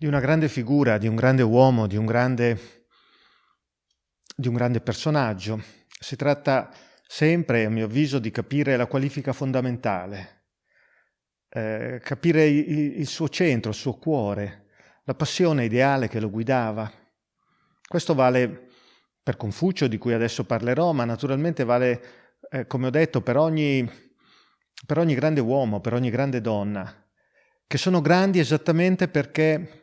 di una grande figura, di un grande uomo, di un grande, di un grande personaggio. Si tratta sempre, a mio avviso, di capire la qualifica fondamentale, eh, capire il, il suo centro, il suo cuore, la passione ideale che lo guidava. Questo vale per Confucio, di cui adesso parlerò, ma naturalmente vale, eh, come ho detto, per ogni, per ogni grande uomo, per ogni grande donna, che sono grandi esattamente perché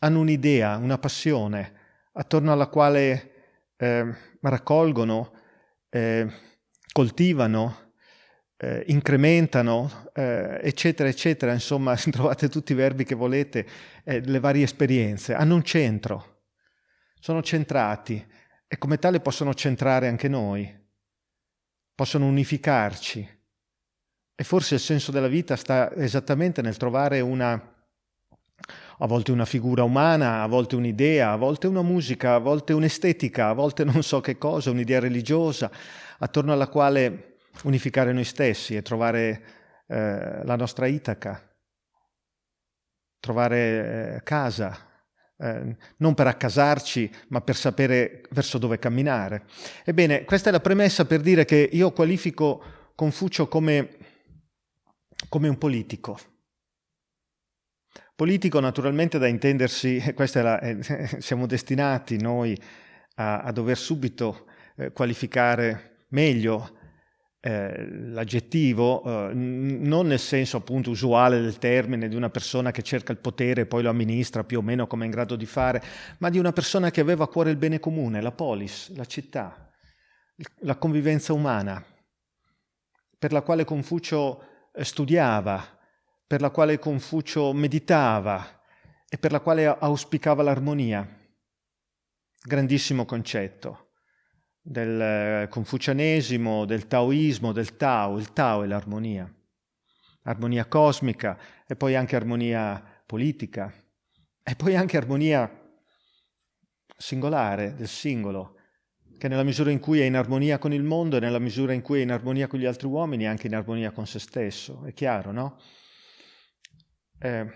hanno un'idea, una passione attorno alla quale eh, raccolgono, eh, coltivano, eh, incrementano, eh, eccetera, eccetera. Insomma, trovate tutti i verbi che volete, eh, le varie esperienze. Hanno un centro, sono centrati e come tale possono centrare anche noi, possono unificarci. E forse il senso della vita sta esattamente nel trovare una a volte una figura umana, a volte un'idea, a volte una musica, a volte un'estetica, a volte non so che cosa, un'idea religiosa, attorno alla quale unificare noi stessi e trovare eh, la nostra Itaca, trovare eh, casa, eh, non per accasarci, ma per sapere verso dove camminare. Ebbene, questa è la premessa per dire che io qualifico Confucio come, come un politico Politico naturalmente da intendersi, la, eh, siamo destinati noi a, a dover subito eh, qualificare meglio eh, l'aggettivo, eh, non nel senso appunto usuale del termine di una persona che cerca il potere e poi lo amministra più o meno come è in grado di fare, ma di una persona che aveva a cuore il bene comune, la polis, la città, la convivenza umana, per la quale Confucio eh, studiava, per la quale Confucio meditava e per la quale auspicava l'armonia. Grandissimo concetto del eh, confucianesimo, del taoismo, del Tao. Il Tao è l'armonia. Armonia cosmica e poi anche armonia politica e poi anche armonia singolare, del singolo, che nella misura in cui è in armonia con il mondo e nella misura in cui è in armonia con gli altri uomini è anche in armonia con se stesso. È chiaro, no? Eh,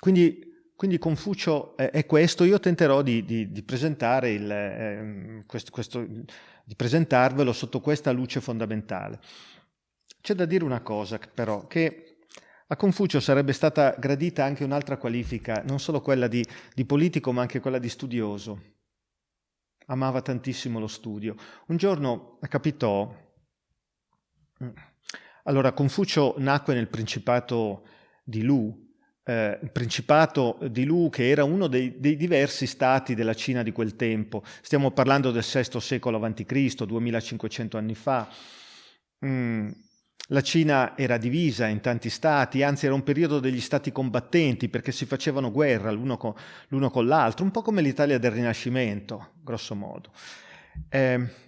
quindi, quindi, Confucio è, è, questo, io tenterò di, di, di il, eh, questo, questo, di presentarvelo sotto questa luce fondamentale. C'è da dire una cosa però, che a Confucio sarebbe stata gradita anche un'altra qualifica, non solo quella di, di politico ma anche quella di studioso. Amava tantissimo lo studio. Un giorno capitò allora, Confucio nacque nel Principato di Lu, eh, il Principato di Lu che era uno dei, dei, diversi stati della Cina di quel tempo. Stiamo parlando del VI secolo a.C., 2500 anni fa. Mm. La Cina era divisa in tanti stati, anzi era un periodo degli stati combattenti perché si facevano guerra l'uno con, l'altro, un po' come l'Italia del Rinascimento, grosso modo. Eh,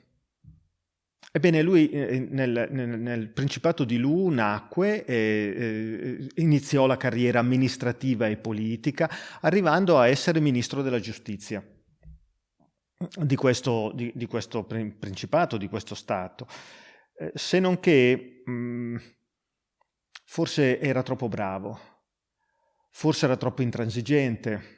Ebbene, lui eh, nel, nel, nel, Principato di Lu nacque, e, eh, iniziò la carriera amministrativa e politica, arrivando a essere ministro della giustizia di questo, di, di questo Principato, di questo Stato. Eh, se non che mh, mm, forse era troppo bravo, forse era troppo intransigente,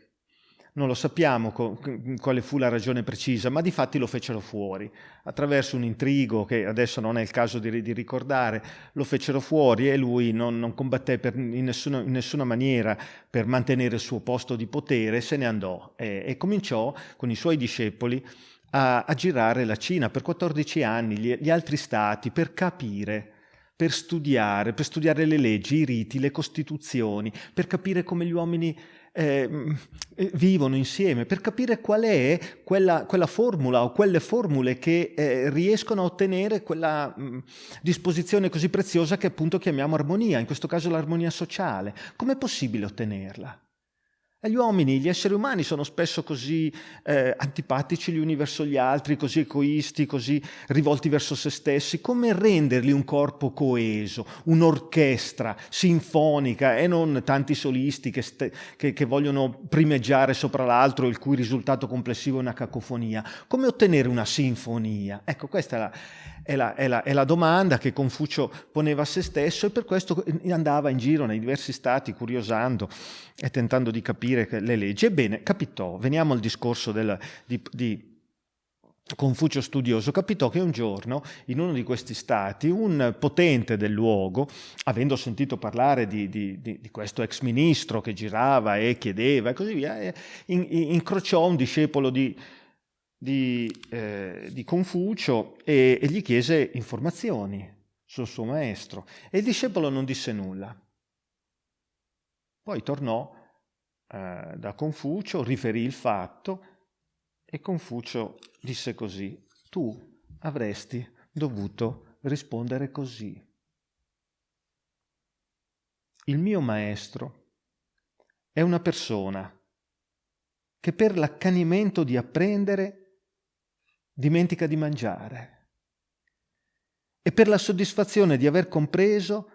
non lo sappiamo quale fu la ragione precisa, ma di fatti lo fecero fuori. Attraverso un intrigo che adesso non è il caso di, di ricordare, lo fecero fuori e lui non, non combatté per, in, nessuna, in, nessuna, maniera per mantenere il suo posto di potere, se ne andò e, e cominciò con i suoi discepoli a, a, girare la Cina per 14 anni, gli, gli altri stati, per capire per studiare, per studiare le leggi, i riti, le costituzioni, per capire come gli uomini eh, vivono insieme, per capire qual è quella, quella formula o quelle formule che eh, riescono a ottenere quella mh, mm, disposizione così preziosa che appunto chiamiamo armonia, in questo caso l'armonia sociale. Com'è possibile ottenerla? E gli uomini, gli esseri umani sono spesso così eh, antipatici gli uni verso gli altri, così egoisti, così rivolti verso se stessi. Come renderli un corpo coeso, un'orchestra sinfonica e non tanti solisti che, che, che vogliono primeggiare sopra l'altro, il cui risultato complessivo è una cacofonia? Come ottenere una sinfonia? Ecco, questa è la, è la, è, la, è la, domanda che Confucio poneva a se stesso e per questo andava in giro nei diversi stati curiosando e tentando di capire le leggi. Ebbene, capitò, veniamo al discorso del, di, di Confucio studioso capitò che un giorno in uno di questi stati un potente del luogo, avendo sentito parlare di, di, di, di questo ex ministro che girava e chiedeva e così via, in, in, incrociò un discepolo di, di, eh, di Confucio e, e, gli chiese informazioni sul suo maestro e il discepolo non disse nulla. Poi tornò eh, da Confucio, riferì il fatto e Confucio disse così, tu avresti dovuto rispondere così. Il mio maestro è una persona che per l'accanimento di apprendere dimentica di mangiare. E per la soddisfazione di aver compreso,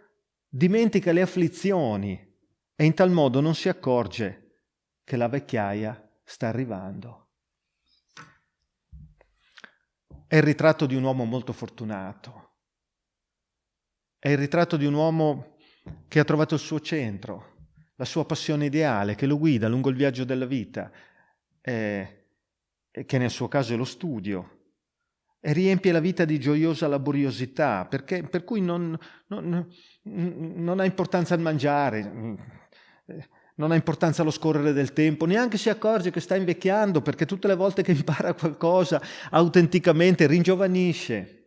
dimentica le afflizioni e in tal modo non si accorge che la vecchiaia sta arrivando. È il ritratto di un uomo molto fortunato. È il ritratto di un uomo che ha trovato il suo centro, la sua passione ideale, che lo guida lungo il viaggio della vita, e che nel suo caso è lo studio, e riempie la vita di gioiosa laboriosità, perché, per cui non, non, non, ha importanza il mangiare, non ha importanza lo scorrere del tempo, neanche si accorge che sta invecchiando, perché tutte le volte che impara qualcosa autenticamente ringiovanisce.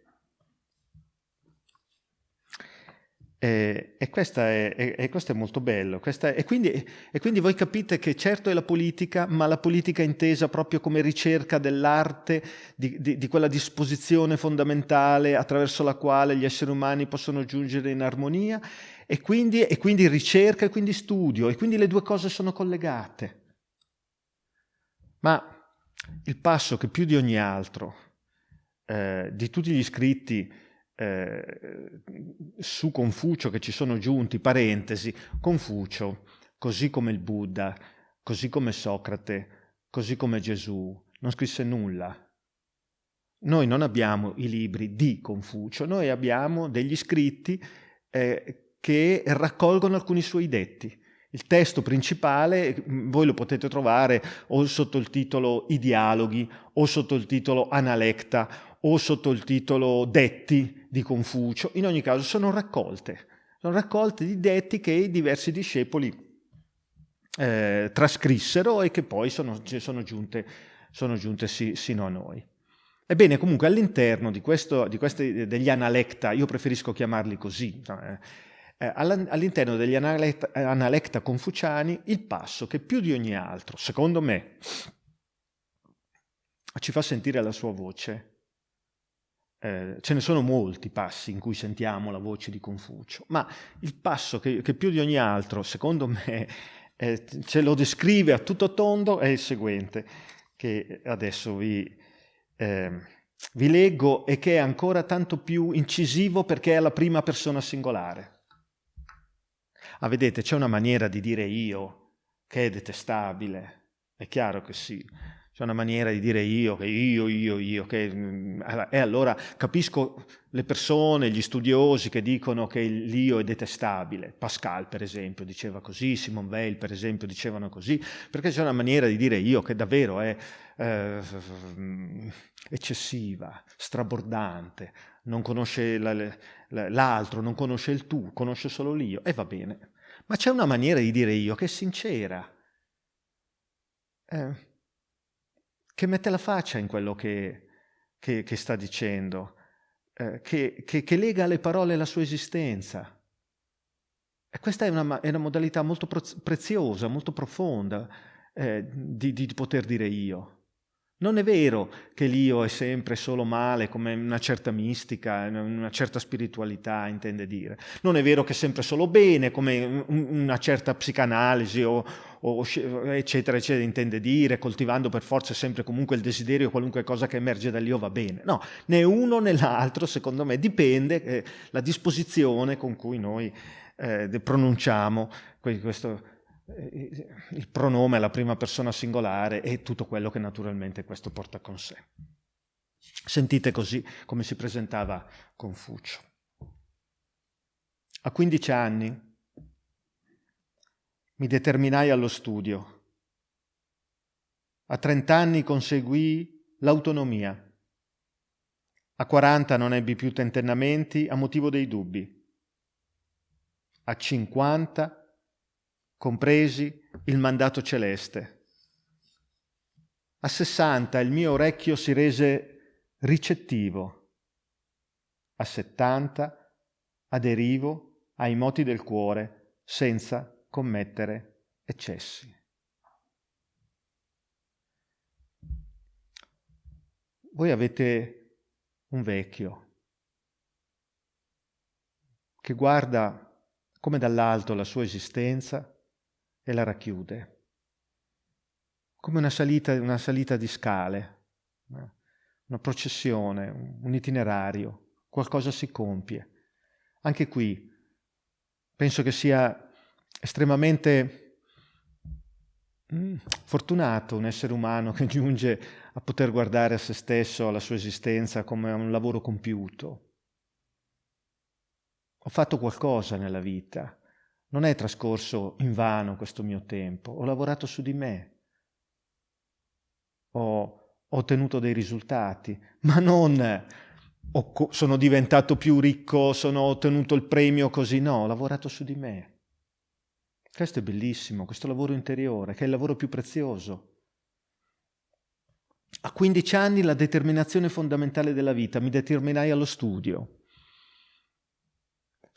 E, e, questa è, e, questo è molto bello. È, e, quindi, e, quindi, voi capite che certo è la politica, ma la politica intesa proprio come ricerca dell'arte, di, di, di, quella disposizione fondamentale attraverso la quale gli esseri umani possono giungere in armonia, e quindi, quindi ricerca e quindi studio, e quindi le due cose sono collegate. Ma il passo che più di ogni altro, eh, di tutti gli scritti, eh, su Confucio che ci sono giunti, parentesi, Confucio, così come il Buddha, così come Socrate, così come Gesù, non scrisse nulla. Noi non abbiamo i libri di Confucio, noi abbiamo degli scritti eh, che raccolgono alcuni suoi detti. Il testo principale voi lo potete trovare o sotto il titolo I dialoghi o sotto il titolo Analecta o sotto il titolo Detti di Confucio, in ogni caso sono raccolte, sono raccolte di detti che i diversi discepoli eh, trascrissero e che poi sono, sono giunte, sono giunte sì, sino a noi. Ebbene, comunque all'interno di, di questi, degli analecta, io preferisco chiamarli così, eh, eh, all'interno degli analecta, analecta confuciani, il passo che più di ogni altro, secondo me, ci fa sentire la sua voce, eh, ce ne sono molti passi in cui sentiamo la voce di Confucio, ma il passo che, che più di ogni altro, secondo me, eh, ce lo descrive a tutto tondo è il seguente, che adesso vi, eh, vi leggo e che è ancora tanto più incisivo perché è la prima persona singolare. Ah, vedete, c'è una maniera di dire io che è detestabile, è chiaro che sì, c'è una maniera di dire io, che io, io, io, che... Mm, e allora capisco le persone, gli studiosi che dicono che l'io è detestabile. Pascal, per esempio, diceva così, Simon Weil, per esempio, dicevano così, perché c'è una maniera di dire io che davvero è eh, eccessiva, strabordante, non conosce l'altro, non conosce il tu, conosce solo l'io, e va bene. Ma c'è una maniera di dire io che è sincera. Eh, che mette la faccia in quello che, che, che sta dicendo, eh, che, che, lega alle parole la sua esistenza. E questa è una, è una modalità molto preziosa, molto profonda eh, di, di poter dire io. Non è vero che l'io è sempre solo male, come una certa mistica, una certa spiritualità intende dire. Non è vero che è sempre solo bene, come una certa psicanalisi o, o, eccetera, eccetera, intende dire, coltivando per forza sempre comunque il desiderio, qualunque cosa che emerge dall'io va bene. No, né uno né l'altro, secondo me, dipende eh, la disposizione con cui noi eh, pronunciamo questo, eh, il pronome alla prima persona singolare e tutto quello che naturalmente questo porta con sé. Sentite così come si presentava Confucio. A 15 anni mi determinai allo studio. A 30 anni conseguì l'autonomia. A 40 non ebbi più tentennamenti a motivo dei dubbi. A 50 compresi il mandato celeste. A 60 il mio orecchio si rese ricettivo. A 70 aderivo ai moti del cuore senza commettere eccessi. Voi avete un vecchio che guarda come dall'alto la sua esistenza e la racchiude, come una salita, una salita di scale, una processione, un itinerario, qualcosa si compie. Anche qui penso che sia estremamente mm, fortunato un essere umano che giunge a poter guardare a se stesso, alla sua esistenza come a un lavoro compiuto. Ho fatto qualcosa nella vita, non è trascorso in vano questo mio tempo, ho lavorato su di me, ho, ottenuto dei risultati, ma non sono diventato più ricco, sono ottenuto il premio così, no, ho lavorato su di me. Questo è bellissimo, questo lavoro interiore, che è il lavoro più prezioso. A 15 anni la determinazione fondamentale della vita, mi determinai allo studio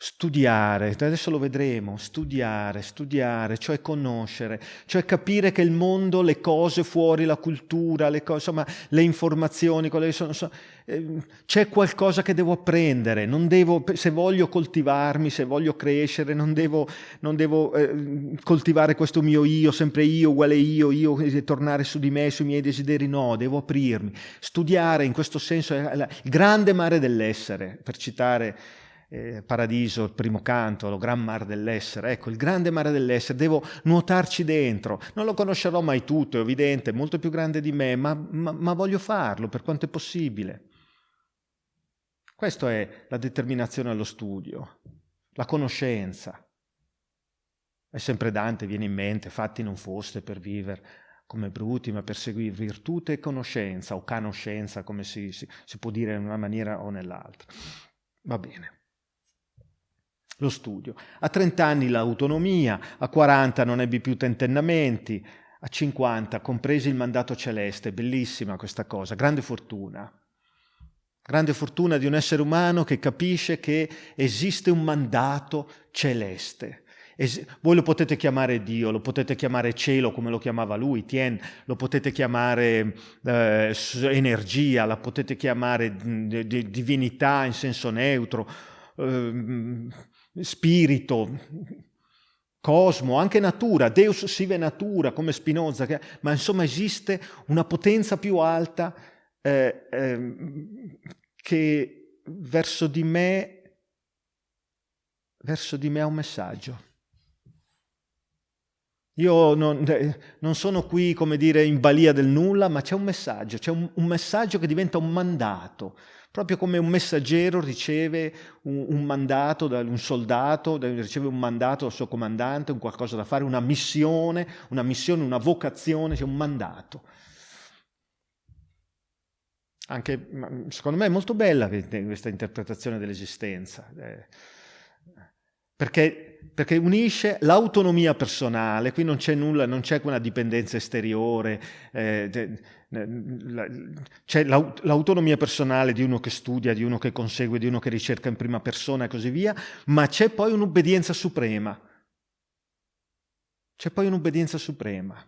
studiare, adesso lo vedremo, studiare, studiare, cioè conoscere, cioè capire che il mondo, le cose fuori, la cultura, le, cose, insomma, le informazioni, sono, sono, eh, c'è qualcosa che devo apprendere, devo, se voglio coltivarmi, se voglio crescere, non devo, non devo eh, coltivare questo mio io, sempre io, uguale io, io, tornare su di me, sui miei desideri, no, devo aprirmi. Studiare in questo senso è il grande mare dell'essere, per citare eh, Paradiso, il primo canto, lo gran mare dell'essere, ecco, il grande mare dell'essere, devo nuotarci dentro, non lo conoscerò mai tutto, è evidente, è molto più grande di me, ma, ma, ma voglio farlo per quanto è possibile. Questa è la determinazione allo studio, la conoscenza. È sempre Dante, viene in mente, fatti non foste per vivere come bruti, ma per seguire virtù e conoscenza, o canoscenza, come si, si, si può dire in una maniera o nell'altra. Va bene lo studio. A 30 anni l'autonomia, a 40 non ebbi più tentennamenti, a 50 compresi il mandato celeste, bellissima questa cosa, grande fortuna. Grande fortuna di un essere umano che capisce che esiste un mandato celeste. Es voi lo potete chiamare Dio, lo potete chiamare cielo come lo chiamava lui, Tien, lo potete chiamare eh, energia, la potete chiamare divinità in senso neutro, eh, spirito, cosmo, anche natura, Deus sive natura, come Spinoza, che, ma insomma esiste una potenza più alta eh, eh, che verso di me, verso di me ha un messaggio. Io non, eh, non, sono qui, come dire, in balia del nulla, ma c'è un messaggio, c'è un, un messaggio che diventa un mandato, proprio come un messaggero riceve un, un mandato da un soldato, riceve un mandato dal suo comandante, un qualcosa da fare, una missione, una missione, una vocazione, c'è un mandato. Anche, secondo me è molto bella questa interpretazione dell'esistenza, eh, perché perché unisce l'autonomia personale, qui non c'è nulla, non c'è quella dipendenza esteriore, eh, c'è l'autonomia personale di uno che studia, di uno che consegue, di uno che ricerca in prima persona e così via, ma c'è poi un'obbedienza suprema. C'è poi un'obbedienza suprema.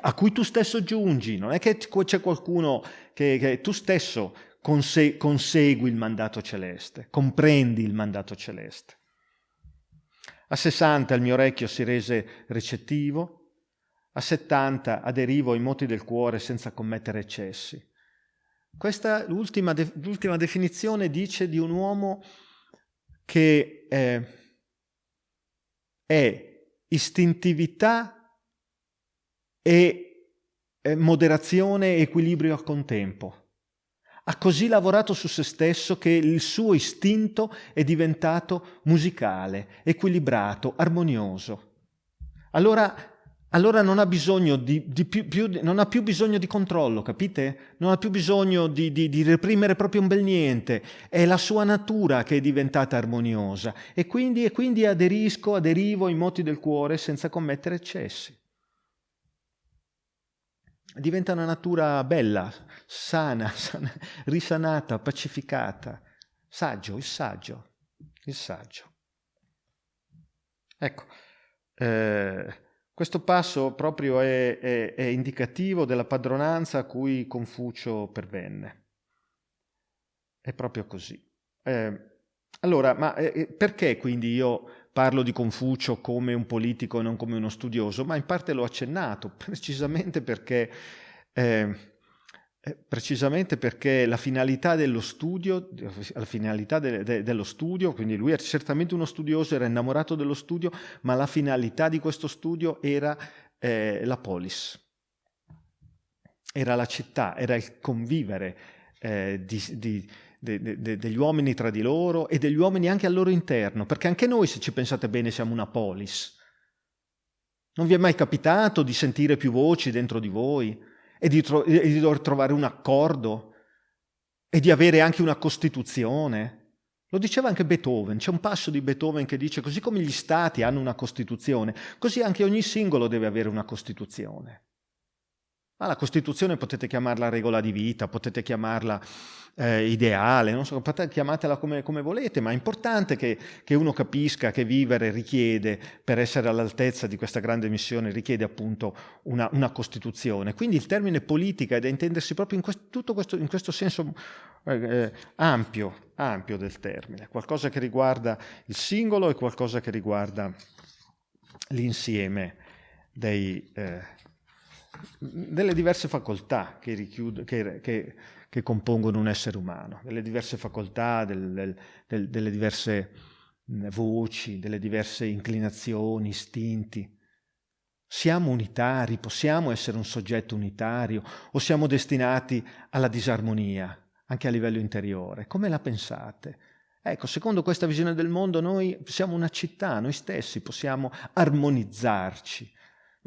a cui tu stesso giungi, non è che c'è qualcuno che, che tu stesso conse- consegui il mandato celeste, comprendi il mandato celeste. A 60 il mio orecchio si rese recettivo, a 70 aderivo ai moti del cuore senza commettere eccessi. Questa l'ultima, de, definizione dice di un uomo che eh, è istintività e eh, moderazione e equilibrio al contempo. Ha così lavorato su se stesso che il suo istinto è diventato musicale, equilibrato, armonioso. Allora, allora non, ha di, di più, più, non, ha più, bisogno di controllo, capite? Non ha più bisogno di, di, reprimere proprio un bel niente. È la sua natura che è diventata armoniosa. E quindi, e quindi aderisco, aderivo ai moti del cuore senza commettere eccessi diventa una natura bella, sana, sana, risanata, pacificata. Saggio, il saggio, il saggio. Ecco, eh, questo passo proprio è, è, è, indicativo della padronanza a cui Confucio pervenne. È proprio così. Eh, allora, ma eh, perché quindi io parlo di Confucio come un politico e non come uno studioso, ma in parte l'ho accennato, precisamente perché, eh, eh, precisamente perché la finalità dello studio, la finalità de, de, dello studio, quindi lui è certamente uno studioso, era innamorato dello studio, ma la finalità di questo studio era eh, la polis, era la città, era il convivere eh, di, di de, de, degli uomini tra di loro e degli uomini anche al loro interno, perché anche noi, se ci pensate bene, siamo una polis. Non vi è mai capitato di sentire più voci dentro di voi e di, e di dover trovare un accordo e di avere anche una Costituzione? Lo diceva anche Beethoven, c'è un passo di Beethoven che dice così come gli stati hanno una Costituzione, così anche ogni singolo deve avere una Costituzione. Ma la Costituzione potete chiamarla regola di vita, potete chiamarla eh, ideale, non so, chiamatela come, come, volete, ma è importante che, che, uno capisca che vivere richiede, per essere all'altezza di questa grande missione, richiede appunto una, una Costituzione. Quindi il termine politica è da intendersi proprio in questo, questo, in questo senso eh, eh, ampio, ampio del termine, qualcosa che riguarda il singolo e qualcosa che riguarda l'insieme dei... Eh, delle diverse facoltà che, richiude, che, che, che compongono un essere umano, delle diverse facoltà, del, del, del, delle diverse voci, delle diverse inclinazioni, istinti. Siamo unitari, possiamo essere un soggetto unitario o siamo destinati alla disarmonia, anche a livello interiore? Come la pensate? Ecco, secondo questa visione del mondo noi siamo una città, noi stessi possiamo armonizzarci,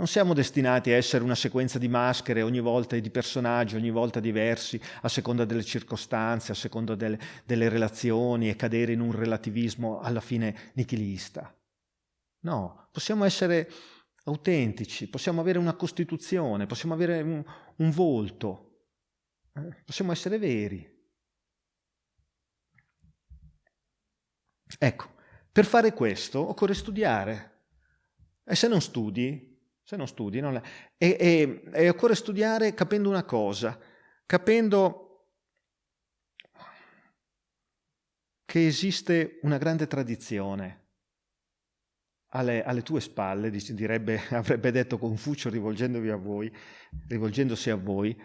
non siamo destinati a essere una sequenza di maschere ogni volta e di personaggi ogni volta diversi a seconda delle circostanze, a seconda delle, delle relazioni e cadere in un relativismo alla fine nichilista. No, possiamo essere autentici, possiamo avere una costituzione, possiamo avere un, un volto, eh? possiamo essere veri. Ecco, per fare questo occorre studiare. E se non studi, se non studi. Non è... e, e, e occorre studiare capendo una cosa, capendo che esiste una grande tradizione alle, alle, tue spalle, direbbe, avrebbe detto Confucio rivolgendovi a voi, rivolgendosi a voi,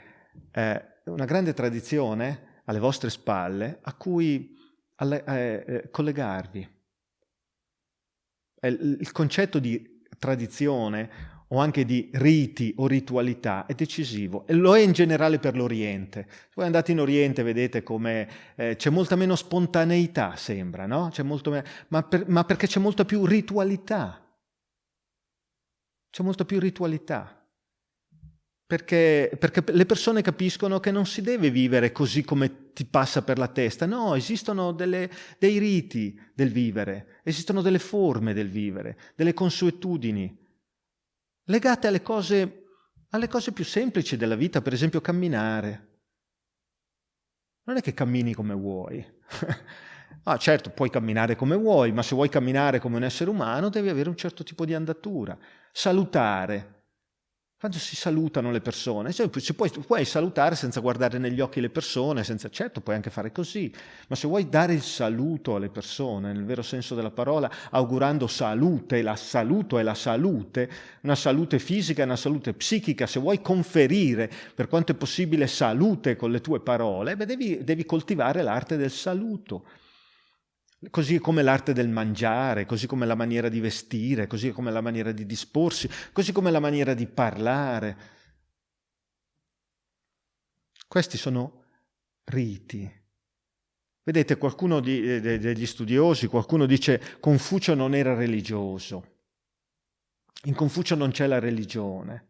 eh, una grande tradizione alle vostre spalle a cui alle, eh, eh, collegarvi. Il concetto di tradizione o anche di riti o ritualità è decisivo e lo è in generale per l'Oriente. Voi andate in Oriente vedete come eh, c'è molta meno spontaneità, sembra, no? Me ma, per, ma perché c'è molta più ritualità. C'è molta più ritualità. Perché, perché, le persone capiscono che non si deve vivere così come ti passa per la testa, no, esistono delle, dei riti del vivere, esistono delle forme del vivere, delle consuetudini, legate alle cose, alle cose più semplici della vita, per esempio camminare. Non è che cammini come vuoi. ah, certo, puoi camminare come vuoi, ma se vuoi camminare come un essere umano devi avere un certo tipo di andatura. Salutare. Quando si salutano le persone, cioè, puoi, puoi, salutare senza guardare negli occhi le persone, senza, certo puoi anche fare così, ma se vuoi dare il saluto alle persone, nel vero senso della parola, augurando salute, la saluto è la salute, una salute fisica una salute psichica, se vuoi conferire per quanto è possibile salute con le tue parole, beh, devi, devi coltivare l'arte del saluto così come l'arte del mangiare, così come la maniera di vestire, così come la maniera di disporsi, così come la maniera di parlare. Questi sono riti. Vedete, qualcuno di, de, degli studiosi, qualcuno dice Confucio non era religioso. In Confucio non c'è la religione.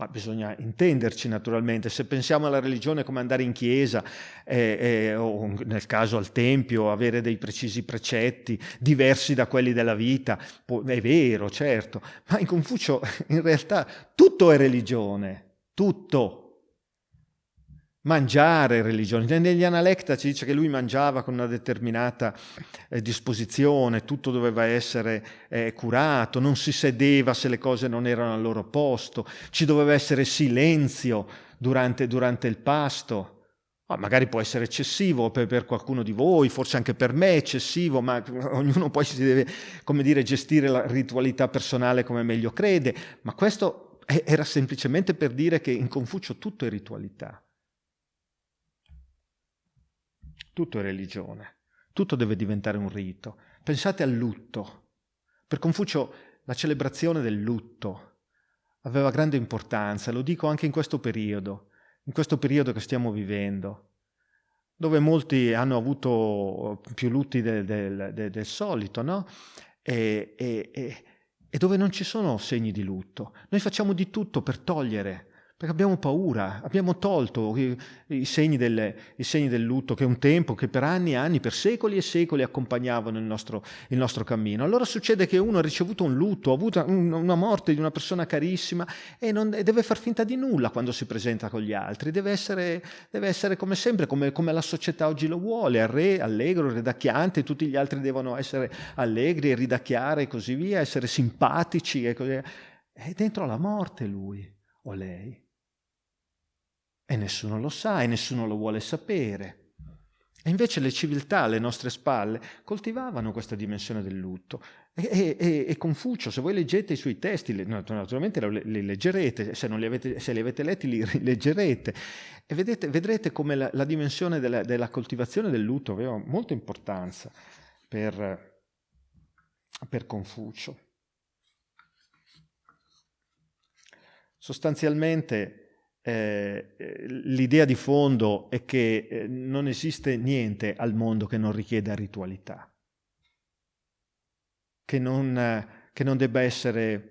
Ma bisogna intenderci naturalmente, se pensiamo alla religione come andare in chiesa eh, eh, o nel caso al tempio, avere dei precisi precetti diversi da quelli della vita, è vero, certo, ma in Confucio in realtà tutto è religione, tutto mangiare religione. Negli Analecta ci dice che lui mangiava con una determinata eh, disposizione, tutto doveva essere eh, curato, non si sedeva se le cose non erano al loro posto, ci doveva essere silenzio durante, durante il pasto. Oh, magari può essere eccessivo per, per, qualcuno di voi, forse anche per me è eccessivo, ma ognuno poi si deve, come dire, gestire la ritualità personale come meglio crede. Ma questo era semplicemente per dire che in Confucio tutto è ritualità. Tutto è religione, tutto deve diventare un rito. Pensate al lutto. Per Confucio la celebrazione del lutto aveva grande importanza, lo dico anche in questo periodo, in questo periodo che stiamo vivendo, dove molti hanno avuto più lutti del, del, del, del solito, no? E, e, e dove non ci sono segni di lutto. Noi facciamo di tutto per togliere perché abbiamo paura, abbiamo tolto i, segni del, i, segni del, lutto che un tempo, che per anni e anni, per secoli e secoli accompagnavano il nostro, il nostro cammino. Allora succede che uno ha ricevuto un lutto, ha avuto un, una morte di una persona carissima e, non, deve far finta di nulla quando si presenta con gli altri, deve essere, deve essere come sempre, come, come, la società oggi lo vuole, al re, allegro, ridacchiante, tutti gli altri devono essere allegri e ridacchiare e così via, essere simpatici e così via. È dentro la morte lui o lei. E nessuno lo sa e nessuno lo vuole sapere. E invece le civiltà alle nostre spalle coltivavano questa dimensione del lutto. E, e, e Confucio, se voi leggete i suoi testi, naturalmente li leggerete, se, li avete, se li avete letti li rileggerete, e vedete, vedrete come la, la dimensione della, della, coltivazione del lutto aveva molta importanza per, per Confucio. Sostanzialmente eh, l'idea di fondo è che eh, non esiste niente al mondo che non richieda ritualità, che non, eh, che non debba essere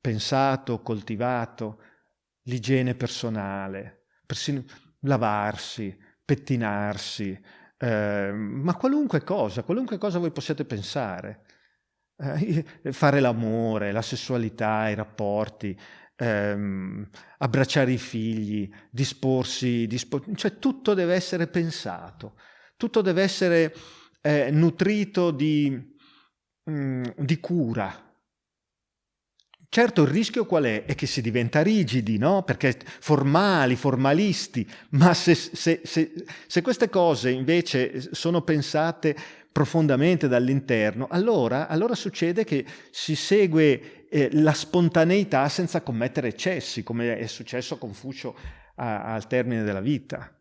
pensato, coltivato, l'igiene personale, persino lavarsi, pettinarsi, eh, ma qualunque cosa, qualunque cosa voi possiate pensare. Eh, fare l'amore, la sessualità, i rapporti, ehm, abbracciare i figli, disporsi, dispor- cioè tutto deve essere pensato, tutto deve essere eh, nutrito di, mh, mm, di cura. Certo il rischio qual è? È che si diventa rigidi, no? Perché formali, formalisti, ma se, se, se, se queste cose invece sono pensate profondamente dall'interno, allora, allora, succede che si segue eh, la spontaneità senza commettere eccessi, come è successo a Confucio a, al termine della vita.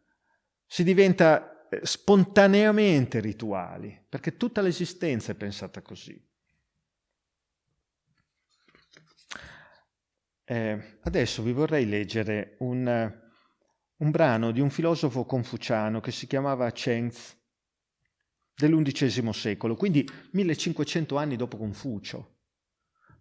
Si diventa eh, spontaneamente rituali, perché tutta l'esistenza è pensata così. Eh, adesso vi vorrei leggere un, un brano di un filosofo confuciano che si chiamava Cheng Tzu, dell'undicesimo secolo, quindi 1500 anni dopo Confucio.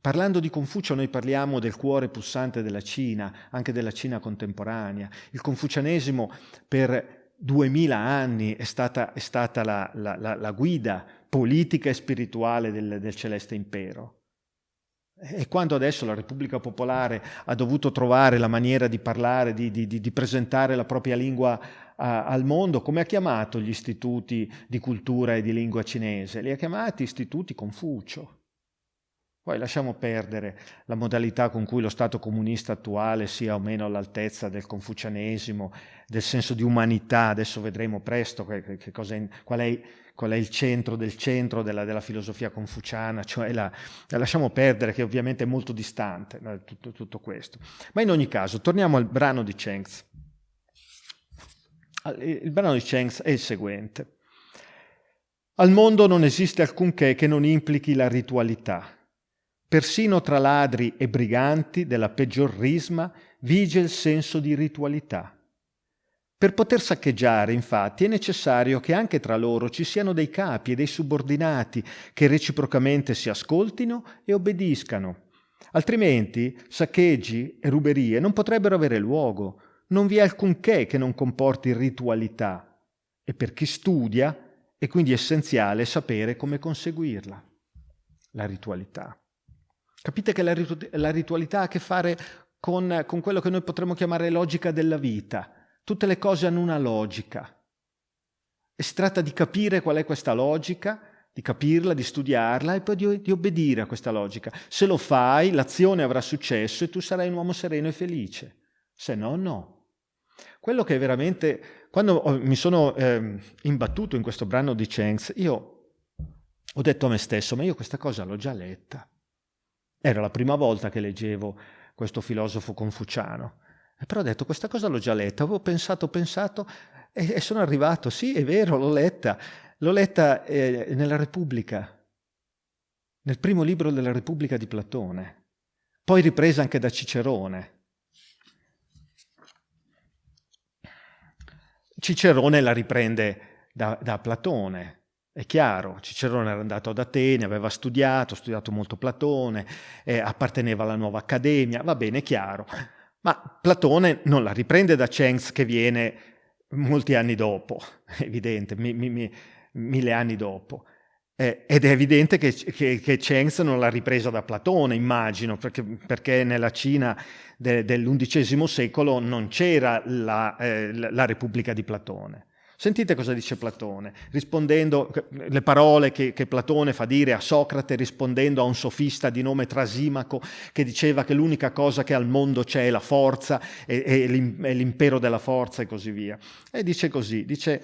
Parlando di Confucio noi parliamo del cuore pulsante della Cina, anche della Cina contemporanea. Il confucianesimo per duemila anni è stata, è stata la, la, la, la, guida politica e spirituale del, del celeste impero. E quando adesso la Repubblica Popolare ha dovuto trovare la maniera di parlare, di, di, di presentare la propria lingua a, al mondo, come ha chiamato gli istituti di cultura e di lingua cinese? Li ha chiamati istituti Confucio. Poi lasciamo perdere la modalità con cui lo Stato comunista attuale sia o meno all'altezza del confucianesimo, del senso di umanità, adesso vedremo presto che, che è, qual, è, qual, è, il centro del centro della, della filosofia confuciana, cioè la, la, lasciamo perdere che ovviamente è molto distante tutto, tutto, questo. Ma in ogni caso, torniamo al brano di Chengs. Il brano di Chengs è il seguente. Al mondo non esiste alcunché che non implichi la ritualità Persino tra ladri e briganti della peggior risma vige il senso di ritualità. Per poter saccheggiare, infatti, è necessario che anche tra loro ci siano dei capi e dei subordinati che reciprocamente si ascoltino e obbediscano. Altrimenti saccheggi e ruberie non potrebbero avere luogo. Non vi è alcunché che non comporti ritualità. E per chi studia è quindi essenziale sapere come conseguirla. La ritualità. Capite che la, ritu- la ritualità ha a che fare con, con quello che noi potremmo chiamare logica della vita. Tutte le cose hanno una logica. E si tratta di capire qual è questa logica, di capirla, di studiarla e poi di, di, obbedire a questa logica. Se lo fai, l'azione avrà successo e tu sarai un uomo sereno e felice. Se no, no. Quello che veramente, quando mi sono eh, imbattuto in questo brano di Chengs, io ho detto a me stesso, ma io questa cosa l'ho già letta. Era la prima volta che leggevo questo filosofo confuciano. Però ho detto, questa cosa l'ho già letta, avevo pensato, pensato e, e sono arrivato, sì, è vero, l'ho letta. L'ho letta eh, nella Repubblica, nel primo libro della Repubblica di Platone, poi ripresa anche da Cicerone. Cicerone la riprende da, da Platone, è chiaro, Cicerone era andato ad Atene, aveva studiato, studiato molto Platone, eh, apparteneva alla nuova accademia, va bene, è chiaro. Ma Platone non la riprende da Cenz che viene molti anni dopo, evidente, mi, mi, mi, mille anni dopo. Eh, ed è evidente che, che, che Cenz non l'ha ripresa da Platone, immagino, perché, perché nella Cina de, dell'undicesimo secolo non c'era la, eh, la Repubblica di Platone. Sentite cosa dice Platone, rispondendo le parole che, che, Platone fa dire a Socrate rispondendo a un sofista di nome Trasimaco che diceva che l'unica cosa che al mondo c'è è la forza e, e l'impero della forza e così via. E dice così, dice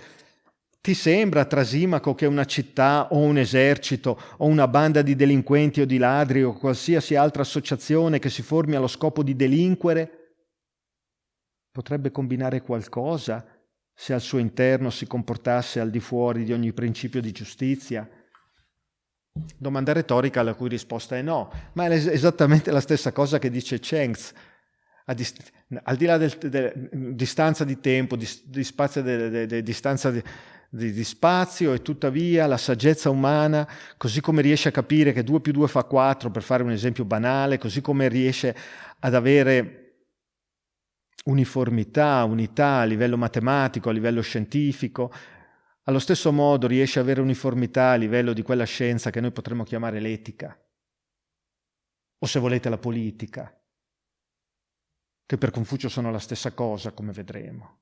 ti sembra, Trasimaco, che una città o un esercito o una banda di delinquenti o di ladri o qualsiasi altra associazione che si formi allo scopo di delinquere potrebbe combinare qualcosa se al suo interno si comportasse al di fuori di ogni principio di giustizia? Domanda retorica la cui risposta è no, ma è esattamente la stessa cosa che dice Chengs. Al di là del, del, distanza di tempo, di, di spazio, de, de, de, distanza di, di, spazio e tuttavia la saggezza umana, così come riesce a capire che 2 più 2 fa 4, per fare un esempio banale, così come riesce ad avere uniformità, unità a livello matematico, a livello scientifico, allo stesso modo riesce ad avere uniformità a livello di quella scienza che noi potremmo chiamare l'etica, o se volete la politica, che per Confucio sono la stessa cosa, come vedremo.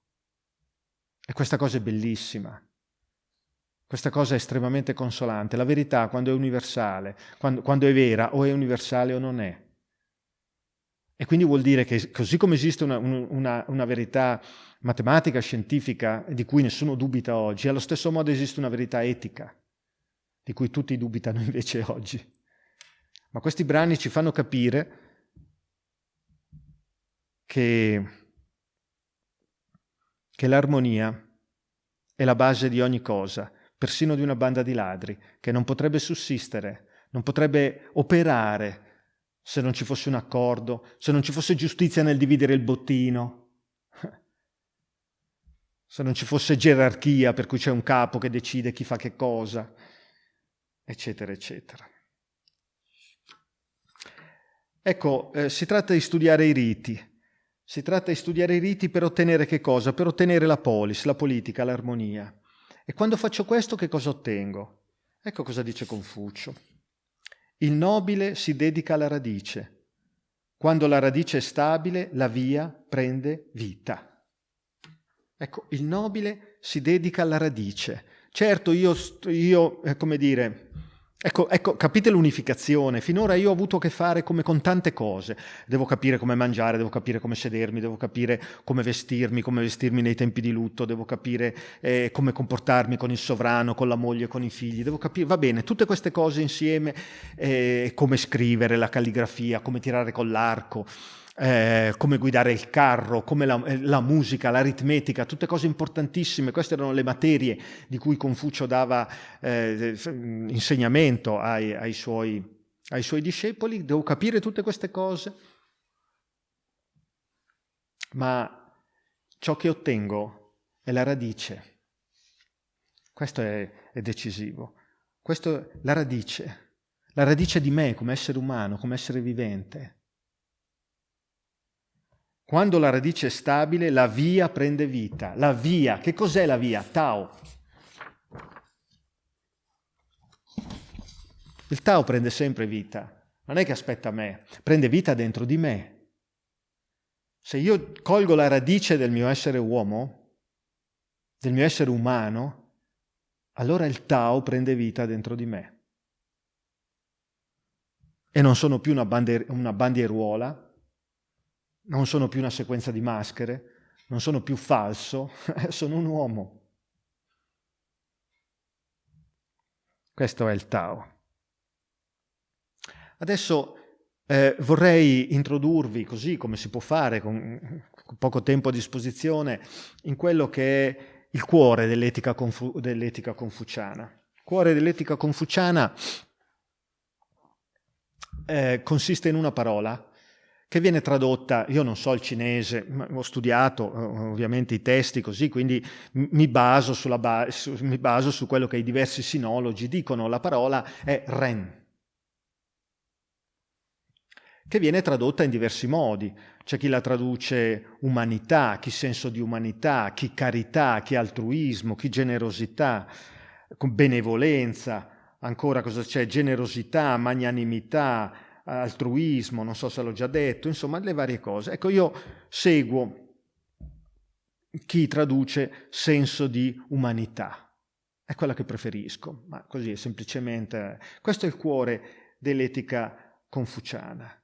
E questa cosa è bellissima. Questa cosa è estremamente consolante. La verità, quando è universale, quando, quando è vera, o è universale o non è. E quindi vuol dire che così come esiste una, una, una, verità matematica, scientifica, di cui nessuno dubita oggi, allo stesso modo esiste una verità etica, di cui tutti dubitano invece oggi. Ma questi brani ci fanno capire che, che l'armonia è la base di ogni cosa, persino di una banda di ladri, che non potrebbe sussistere, non potrebbe operare se non ci fosse un accordo, se non ci fosse giustizia nel dividere il bottino, se non ci fosse gerarchia per cui c'è un capo che decide chi fa che cosa, eccetera, eccetera. Ecco, eh, si tratta di studiare i riti. Si tratta di studiare i riti per ottenere che cosa? Per ottenere la polis, la politica, l'armonia. E quando faccio questo che cosa ottengo? Ecco cosa dice Confucio. Il nobile si dedica alla radice. Quando la radice è stabile, la via prende vita. Ecco, il nobile si dedica alla radice. Certo, io, io eh, come dire, Ecco, ecco, capite l'unificazione. Finora io ho avuto a che fare come con tante cose. Devo capire come mangiare, devo capire come sedermi, devo capire come vestirmi, come vestirmi nei tempi di lutto, devo capire eh, come comportarmi con il sovrano, con la moglie, con i figli. Devo capire, va bene, tutte queste cose insieme, eh, come scrivere, la calligrafia, come tirare con l'arco eh, come guidare il carro, come la, eh, la, musica, l'aritmetica, tutte cose importantissime. Queste erano le materie di cui Confucio dava eh, insegnamento ai, ai, suoi, ai suoi discepoli. Devo capire tutte queste cose, ma ciò che ottengo è la radice. Questo è, è decisivo. È la radice, la radice di me come essere umano, come essere vivente. Quando la radice è stabile, la via prende vita. La via, che cos'è la via? Tao. Il Tao prende sempre vita, non è che aspetta me, prende vita dentro di me. Se io colgo la radice del mio essere uomo, del mio essere umano, allora il Tao prende vita dentro di me. E non sono più una, bandier- una bandieruola, non sono più una sequenza di maschere, non sono più falso, sono un uomo. Questo è il Tao. Adesso eh, vorrei introdurvi, così come si può fare con poco tempo a disposizione, in quello che è il cuore dell'etica, confu- dell'etica confuciana. Il cuore dell'etica confuciana eh, consiste in una parola, che viene tradotta, io non so il cinese, ho studiato eh, ovviamente i testi così, quindi mi baso, ba- su, mi baso su quello che i diversi sinologi dicono, la parola è ren, che viene tradotta in diversi modi. C'è chi la traduce umanità, chi senso di umanità, chi carità, chi altruismo, chi generosità, benevolenza, ancora cosa c'è? Generosità, magnanimità, altruismo, non so se l'ho già detto, insomma le varie cose. Ecco, io seguo chi traduce senso di umanità, è quella che preferisco, ma così è semplicemente... Questo è il cuore dell'etica confuciana.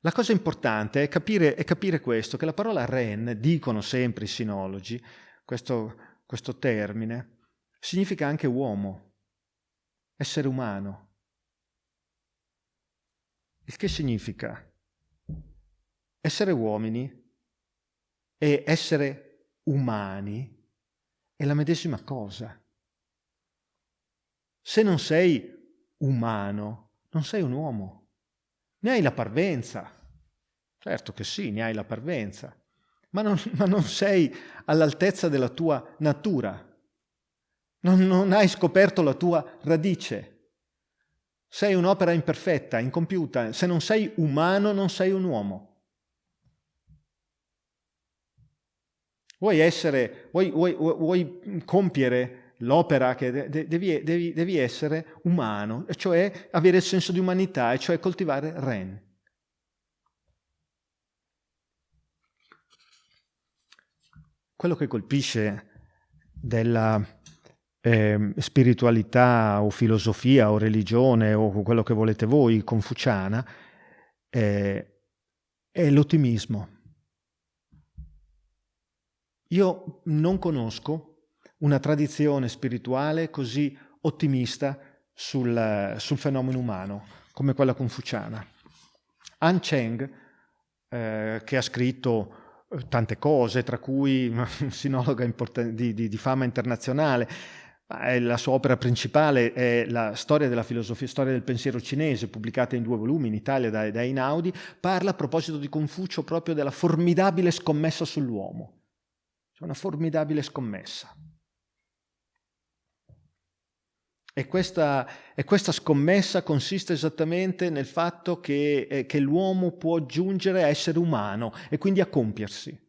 La cosa importante è capire, è capire questo, che la parola ren, dicono sempre i sinologi, questo, questo termine, significa anche uomo, essere umano. Il che significa essere uomini e essere umani è la medesima cosa. Se non sei umano, non sei un uomo. Ne hai la parvenza. Certo che sì, ne hai la parvenza, ma non, ma non sei all'altezza della tua natura. Non, non hai scoperto la tua radice. Sei un'opera imperfetta, incompiuta. Se non sei umano, non sei un uomo. Vuoi essere, vuoi, vuoi, vuoi compiere l'opera che devi, devi, devi, essere umano, cioè avere il senso di umanità, e cioè coltivare Ren. Quello che colpisce della eh, spiritualità o filosofia o religione o quello che volete voi, confuciana, eh, è l'ottimismo. Io non conosco una tradizione spirituale così ottimista sul, sul fenomeno umano come quella confuciana. Han Cheng, eh, che ha scritto eh, tante cose, tra cui un sinologa di, di, di fama internazionale, la sua opera principale è la storia della filosofia, storia del pensiero cinese, pubblicata in due volumi in Italia da, da Einaudi, parla a proposito di Confucio proprio della formidabile scommessa sull'uomo. C'è una formidabile scommessa. E questa, e questa, scommessa consiste esattamente nel fatto che, eh, che l'uomo può giungere a essere umano e quindi a compiersi.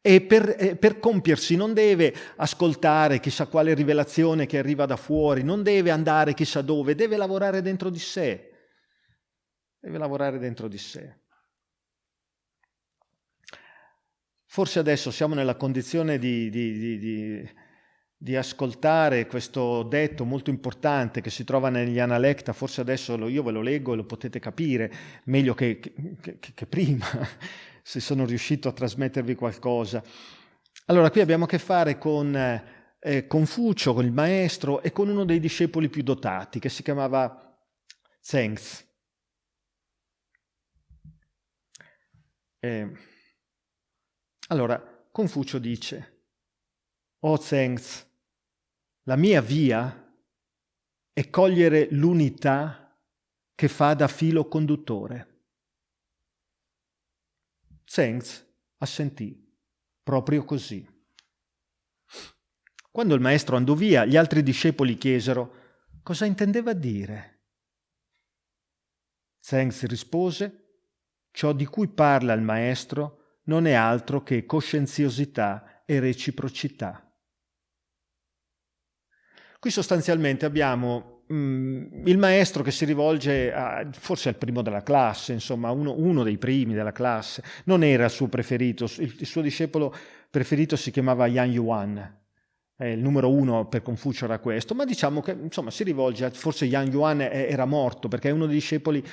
E per, eh, per, compiersi non deve ascoltare chissà quale rivelazione che arriva da fuori, non deve andare chissà dove, deve lavorare dentro di sé. Deve lavorare dentro di sé. Forse adesso siamo nella condizione di, di, di, di ascoltare questo detto molto importante che si trova negli Analecta, forse adesso io ve lo leggo e lo potete capire meglio che, che, che prima, se sono riuscito a trasmettervi qualcosa. Allora, qui abbiamo a che fare con eh, Confucio, con il maestro e con uno dei discepoli più dotati, che si chiamava Zengz. Eh, allora, Confucio dice, O oh Zengz, la mia via è cogliere l'unità che fa da filo conduttore. Zengz assentì, proprio così. Quando il maestro andò via, gli altri discepoli chiesero cosa intendeva dire. Zengz rispose, ciò di cui parla il maestro non è altro che coscienziosità e reciprocità. Qui sostanzialmente abbiamo mm, il maestro che si rivolge a, forse al primo della classe, insomma, uno, uno, dei primi della classe. Non era il suo preferito, il, il suo discepolo preferito si chiamava Yan Yuan, eh, il numero uno per Confucio era questo, ma diciamo che insomma, si rivolge a, forse Yang Yuan era morto perché è uno dei discepoli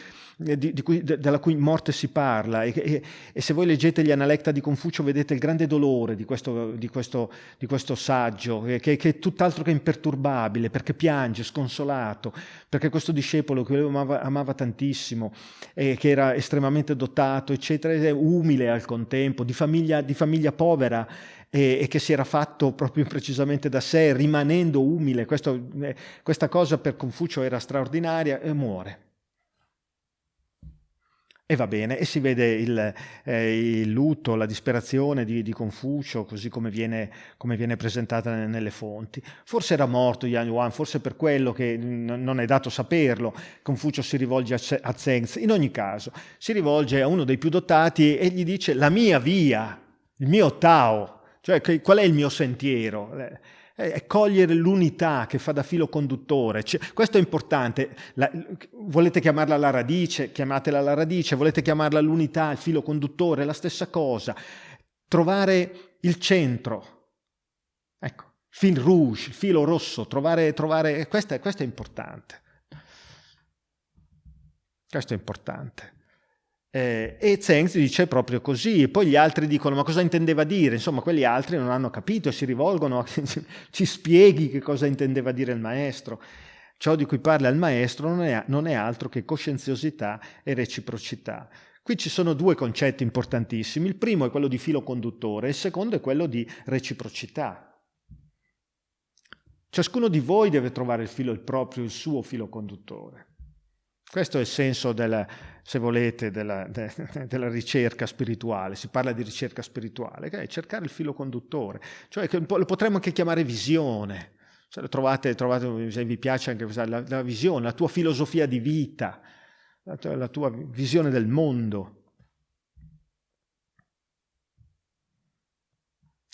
eh, di, di cui, de, della cui morte si parla e, e, e, se voi leggete gli Analecta di Confucio vedete il grande dolore di questo, di questo, di questo saggio che, che, è tutt'altro che imperturbabile perché piange sconsolato perché questo discepolo che lui amava, amava tantissimo e che era estremamente dotato eccetera è umile al contempo di famiglia, di famiglia povera e, e, che si era fatto proprio precisamente da sé, rimanendo umile. Questo, eh, questa cosa per Confucio era straordinaria e muore. E va bene, e si vede il, eh, il lutto, la disperazione di, di Confucio, così come viene, come viene, presentata nelle fonti. Forse era morto Yan Yuan, forse per quello che non è dato saperlo, Confucio si rivolge a, a Zengz. In ogni caso, si rivolge a uno dei più dotati e gli dice la mia via, il mio Tao, cioè, qual è il mio sentiero? È cogliere l'unità che fa da filo conduttore. Cioè, questo è importante. La, volete chiamarla la radice? Chiamatela la radice. Volete chiamarla l'unità, il filo conduttore? La stessa cosa. Trovare il centro. Ecco, fil rouge, il filo rosso. Trovare, trovare questo, è, questo è importante. Questo è importante. Eh, e Zeng dice proprio così, e poi gli altri dicono ma cosa intendeva dire? Insomma, quegli altri non hanno capito e si rivolgono, a, ci spieghi che cosa intendeva dire il maestro. Ciò di cui parla il maestro non è, non è altro che coscienziosità e reciprocità. Qui ci sono due concetti importantissimi, il primo è quello di filo conduttore, il secondo è quello di reciprocità. Ciascuno di voi deve trovare il filo il proprio, il suo filo conduttore. Questo è il senso, della, se volete, della, de, della, ricerca spirituale. Si parla di ricerca spirituale, che è cercare il filo conduttore, cioè che lo potremmo anche chiamare visione. Cioè, trovate, trovate, se vi piace anche la, la, visione, la tua filosofia di vita, la tua, la tua visione del mondo.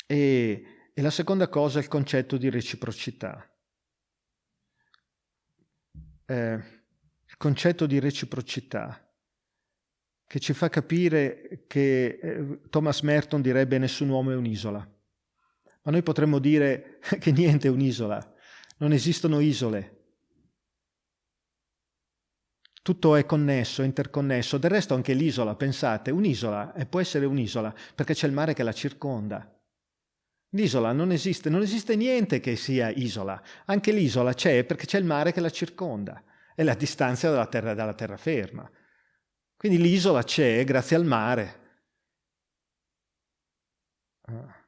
E, e la seconda cosa è il concetto di reciprocità. Eh, concetto di reciprocità che ci fa capire che eh, Thomas Merton direbbe nessun uomo è un'isola. Ma noi potremmo dire che niente è un'isola, non esistono isole. Tutto è connesso, interconnesso. Del resto anche l'isola, pensate, un'isola può essere un'isola perché c'è il mare che la circonda. L'isola non esiste, non esiste niente che sia isola. Anche l'isola c'è perché c'è il mare che la circonda è la distanza dalla, terra, dalla terraferma. Quindi l'isola c'è grazie al mare. Ah.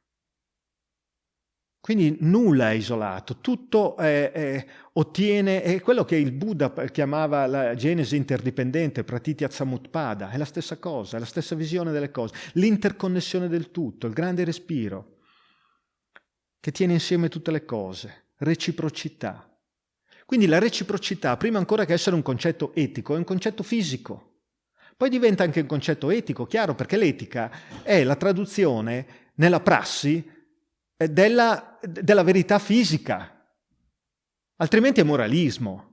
Quindi nulla è isolato, tutto è, è, ottiene, è quello che il Buddha chiamava la genesi interdipendente, pratitya samutpada, è la stessa cosa, è la stessa visione delle cose, l'interconnessione del tutto, il grande respiro, che tiene insieme tutte le cose, reciprocità. Quindi la reciprocità, prima ancora che essere un concetto etico, è un concetto fisico. Poi diventa anche un concetto etico, chiaro, perché l'etica è la traduzione nella prassi eh, della, della verità fisica. Altrimenti è moralismo.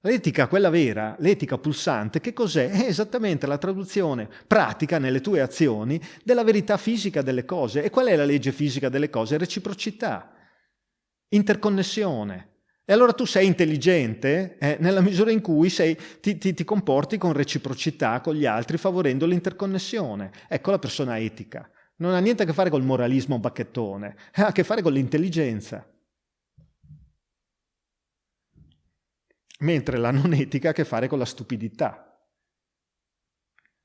L'etica, quella vera, l'etica pulsante, che cos'è? È esattamente la traduzione pratica nelle tue azioni della verità fisica delle cose. E qual è la legge fisica delle cose? Reciprocità. interconnessione. E allora tu sei intelligente eh, nella misura in cui sei, ti, ti, ti, comporti con reciprocità con gli altri, favorendo l'interconnessione. Ecco la persona etica. Non ha niente a che fare col moralismo bacchettone, ha a che fare con l'intelligenza. Mentre la non etica ha a che fare con la stupidità.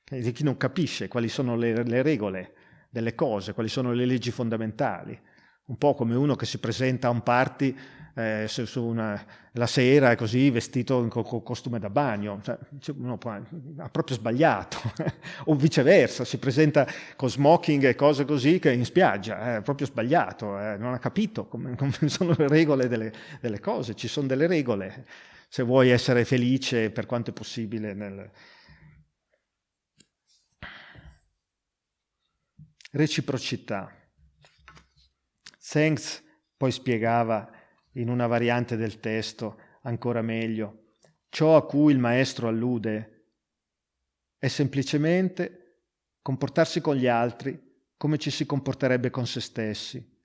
Di chi non capisce quali sono le, le regole delle cose, quali sono le leggi fondamentali. Un po' come uno che si presenta a un party eh, su, su una, la sera così vestito con co costume da bagno, cioè, uno può, ha proprio sbagliato, o viceversa, si presenta con smoking e cose così che in spiaggia, è proprio sbagliato, eh, non ha capito come, come, sono le regole delle, delle, cose, ci sono delle regole, se vuoi essere felice per quanto è possibile nel... Reciprocità. Thanks poi spiegava in una variante del testo ancora meglio. Ciò a cui il maestro allude è semplicemente comportarsi con gli altri come ci si comporterebbe con se stessi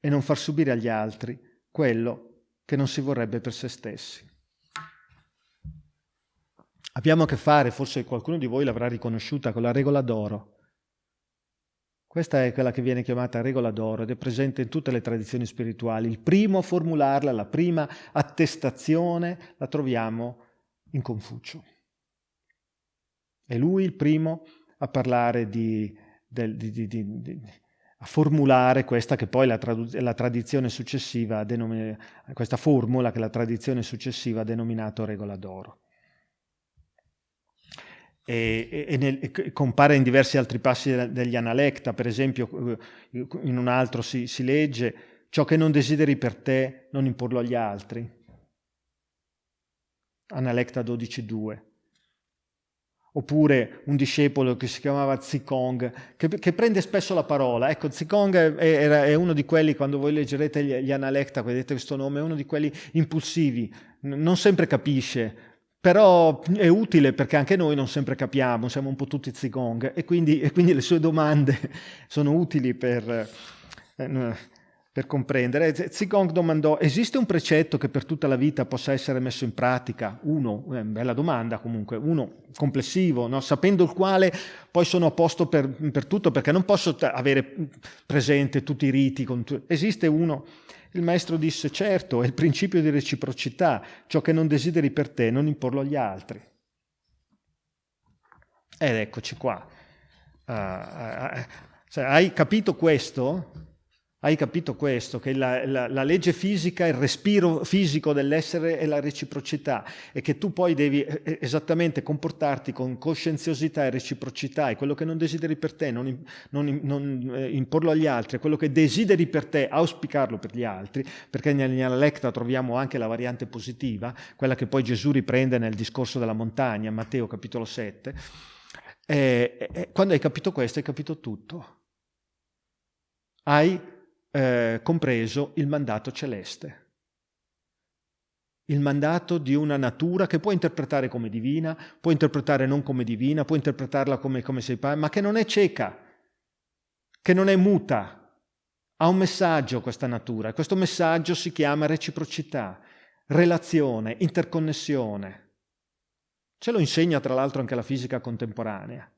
e non far subire agli altri quello che non si vorrebbe per se stessi. Abbiamo a che fare, forse qualcuno di voi l'avrà riconosciuta, con la regola d'oro. Questa è quella che viene chiamata regola d'oro ed è presente in tutte le tradizioni spirituali. Il primo a formularla, la prima attestazione, la troviamo in Confucio. È lui il primo a parlare di, di, di, di a formulare questa che poi la, la tradizione successiva, questa formula che la tradizione successiva ha denominato regola d'oro e, e, nel, e, compare in diversi altri passi degli Analecta, per esempio eh, in un altro si, si legge ciò che non desideri per te non imporlo agli altri. Analecta 12.2. Oppure un discepolo che si chiamava Zikong, che, che prende spesso la parola. Ecco, Zikong è, è, è, uno di quelli, quando voi leggerete gli, gli Analecta, vedete questo nome, è uno di quelli impulsivi, non sempre capisce, però è utile perché anche noi non sempre capiamo, siamo un po' tutti zigong e quindi, e quindi le sue domande sono utili per, eh, per comprendere. Zigong domandò, esiste un precetto che per tutta la vita possa essere messo in pratica? Uno, eh, bella domanda comunque, uno complessivo, no? sapendo il quale poi sono a posto per, per tutto perché non posso avere presente tutti i riti. Esiste uno il maestro disse, certo, è il principio di reciprocità, ciò che non desideri per te non imporlo agli altri. Ed eccoci qua. Uh, uh, uh, hai capito questo? Hai capito questo? Che la, la, la, legge fisica, il respiro fisico dell'essere è la reciprocità e che tu poi devi eh, eh, esattamente comportarti con coscienziosità e reciprocità e quello che non desideri per te, non, non, non eh, imporlo agli altri, quello che desideri per te, auspicarlo per gli altri, perché nella lecta troviamo anche la variante positiva, quella che poi Gesù riprende nel discorso della montagna, Matteo capitolo 7. E, e, quando hai capito questo hai capito tutto. Hai eh, compreso il mandato celeste. Il mandato di una natura che può interpretare come divina, può interpretare non come divina, può interpretarla come, come sei padre, ma che non è cieca, che non è muta. Ha un messaggio questa natura. Questo messaggio si chiama reciprocità, relazione, interconnessione. Ce lo insegna tra l'altro anche la fisica contemporanea.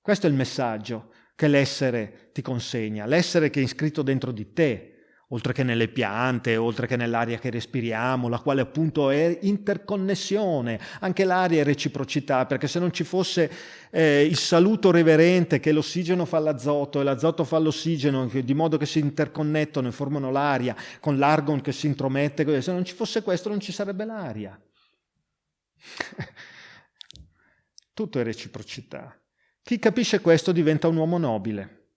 Questo è il messaggio che l'essere ti consegna, l'essere che è iscritto dentro di te, oltre che nelle piante, oltre che nell'aria che respiriamo, la quale appunto è interconnessione, anche l'aria è reciprocità, perché se non ci fosse eh, il saluto reverente che l'ossigeno fa all'azoto e l'azoto fa all'ossigeno, di modo che si interconnettono e formano l'aria, con l'argon che si intromette, se non ci fosse questo non ci sarebbe l'aria. Tutto è reciprocità. Chi capisce questo diventa un uomo nobile.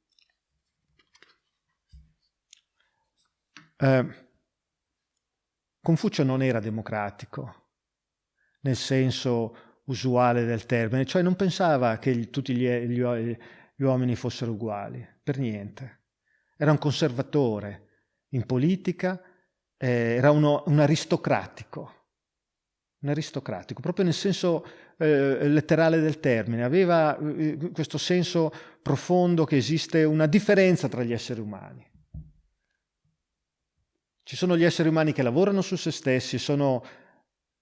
Eh, Confucio non era democratico, nel senso usuale del termine, cioè non pensava che tutti gli, gli, gli uomini fossero uguali, per niente. Era un conservatore in politica, eh, era uno, un aristocratico, un aristocratico, proprio nel senso eh, letterale del termine, aveva eh, questo senso profondo che esiste una differenza tra gli esseri umani. Ci sono gli esseri umani che lavorano su se stessi, sono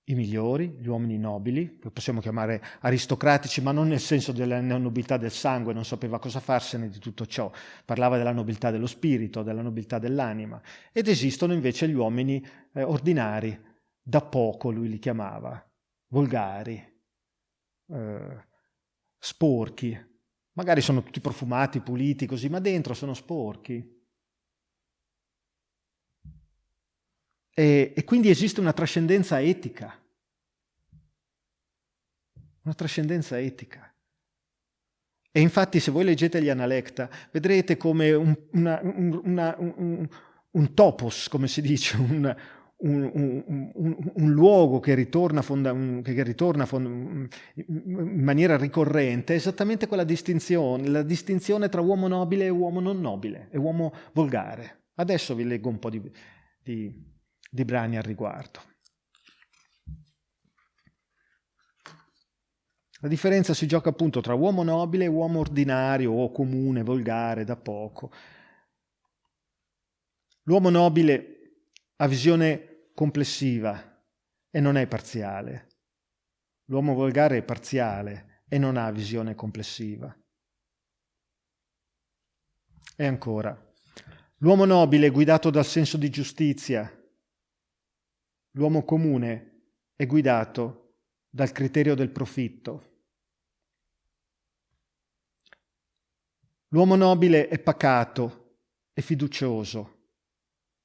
i migliori, gli uomini nobili, che possiamo chiamare aristocratici, ma non nel senso della nobiltà del sangue, non sapeva cosa farsene di tutto ciò, parlava della nobiltà dello spirito, della nobiltà dell'anima. Ed esistono invece gli uomini eh, ordinari, da poco lui li chiamava, volgari, eh, sporchi, magari sono tutti profumati, puliti così, ma dentro sono sporchi. E, e quindi esiste una trascendenza etica. Una trascendenza etica. E infatti se voi leggete gli Analecta vedrete come un, una, una, un, un, topos, come si dice, un, un luogo che ritorna, fonda, che ritorna fonda, in maniera ricorrente è esattamente quella distinzione, la distinzione tra uomo nobile e uomo non nobile, e uomo volgare. Adesso vi leggo un po' di, di di brani al riguardo. La differenza si gioca appunto tra uomo nobile e uomo ordinario o comune, volgare, da poco. L'uomo nobile ha visione complessiva e non è parziale. L'uomo volgare è parziale e non ha visione complessiva. E ancora, l'uomo nobile è guidato dal senso di giustizia L'uomo comune è guidato dal criterio del profitto. L'uomo nobile è pacato e fiducioso.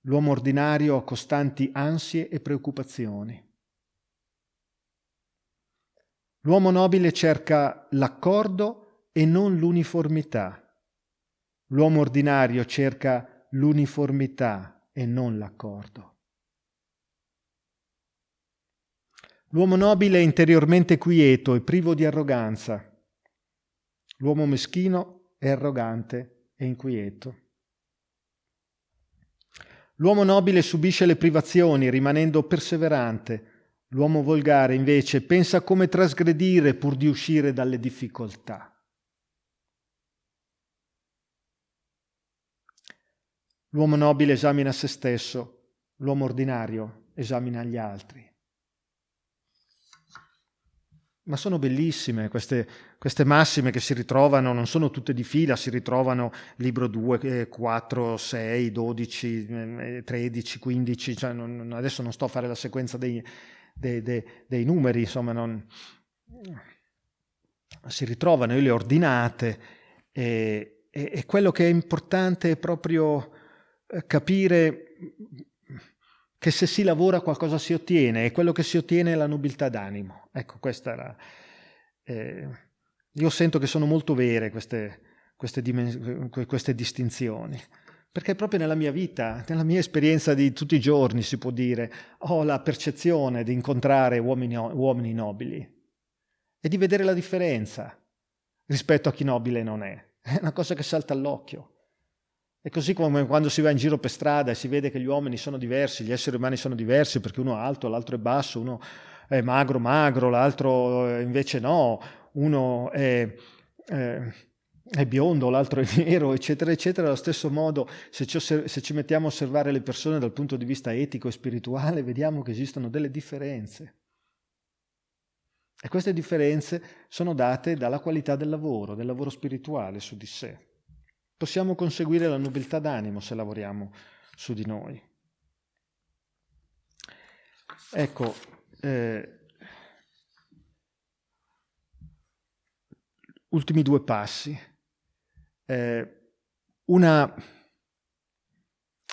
L'uomo ordinario ha costanti ansie e preoccupazioni. L'uomo nobile cerca l'accordo e non l'uniformità. L'uomo ordinario cerca l'uniformità e non l'accordo. L'uomo nobile è interiormente quieto e privo di arroganza. L'uomo meschino è arrogante e inquieto. L'uomo nobile subisce le privazioni rimanendo perseverante. L'uomo volgare invece pensa come trasgredire pur di uscire dalle difficoltà. L'uomo nobile esamina se stesso, l'uomo ordinario esamina gli altri. Ma sono bellissime queste, queste, massime che si ritrovano, non sono tutte di fila, si ritrovano libro 2, 4, 6, 12, 13, 15, cioè non, adesso non sto a fare la sequenza dei, dei, dei, dei numeri, insomma, non, si ritrovano, io le ho ordinate e, e, e quello che è importante è proprio eh, capire che se si lavora qualcosa si ottiene e quello che si ottiene è la nobiltà d'animo. Ecco, questa era... Eh, io sento che sono molto vere queste, queste, queste distinzioni, perché proprio nella mia vita, nella mia esperienza di tutti i giorni, si può dire, ho la percezione di incontrare uomini, uomini nobili e di vedere la differenza rispetto a chi nobile non è. È una cosa che salta all'occhio. È così come quando si va in giro per strada e si vede che gli uomini sono diversi, gli esseri umani sono diversi perché uno è alto, l'altro è basso, uno è magro, magro, l'altro eh, invece no, uno è, eh, è biondo, l'altro è nero, eccetera, eccetera. Allo stesso modo, se ci, se ci mettiamo a osservare le persone dal punto di vista etico e spirituale, vediamo che esistono delle differenze. E queste differenze sono date dalla qualità del lavoro, del lavoro spirituale su di sé. Possiamo conseguire la nobiltà d'animo se lavoriamo su di noi. Ecco, eh, ultimi due passi. Eh, una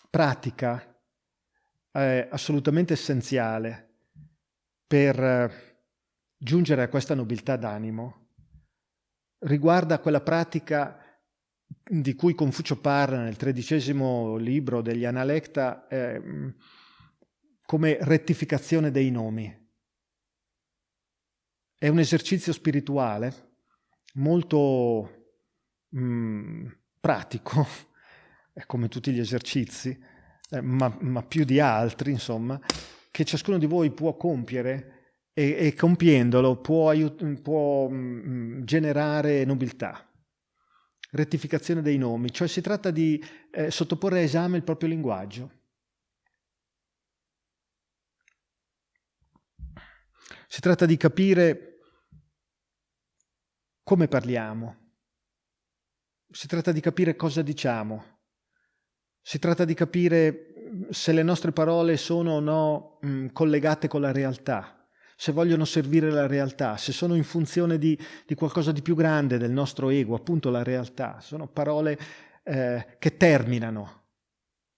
pratica eh, assolutamente essenziale per eh, giungere a questa nobiltà d'animo riguarda quella pratica di cui Confucio parla nel tredicesimo libro degli Analecta eh, come rettificazione dei nomi. È un esercizio spirituale molto mh, pratico, come tutti gli esercizi, eh, ma, ma, più di altri, insomma, che ciascuno di voi può compiere e, e compiendolo può, può mh, generare nobiltà. Rettificazione dei nomi, cioè si tratta di eh, sottoporre a esame il proprio linguaggio. Si tratta di capire come parliamo. Si tratta di capire cosa diciamo. Si tratta di capire mm, se le nostre parole sono o no mh, mm, collegate con la realtà, se vogliono servire la realtà, se sono in funzione di, di qualcosa di più grande del nostro ego, appunto la realtà. Sono parole eh, che terminano,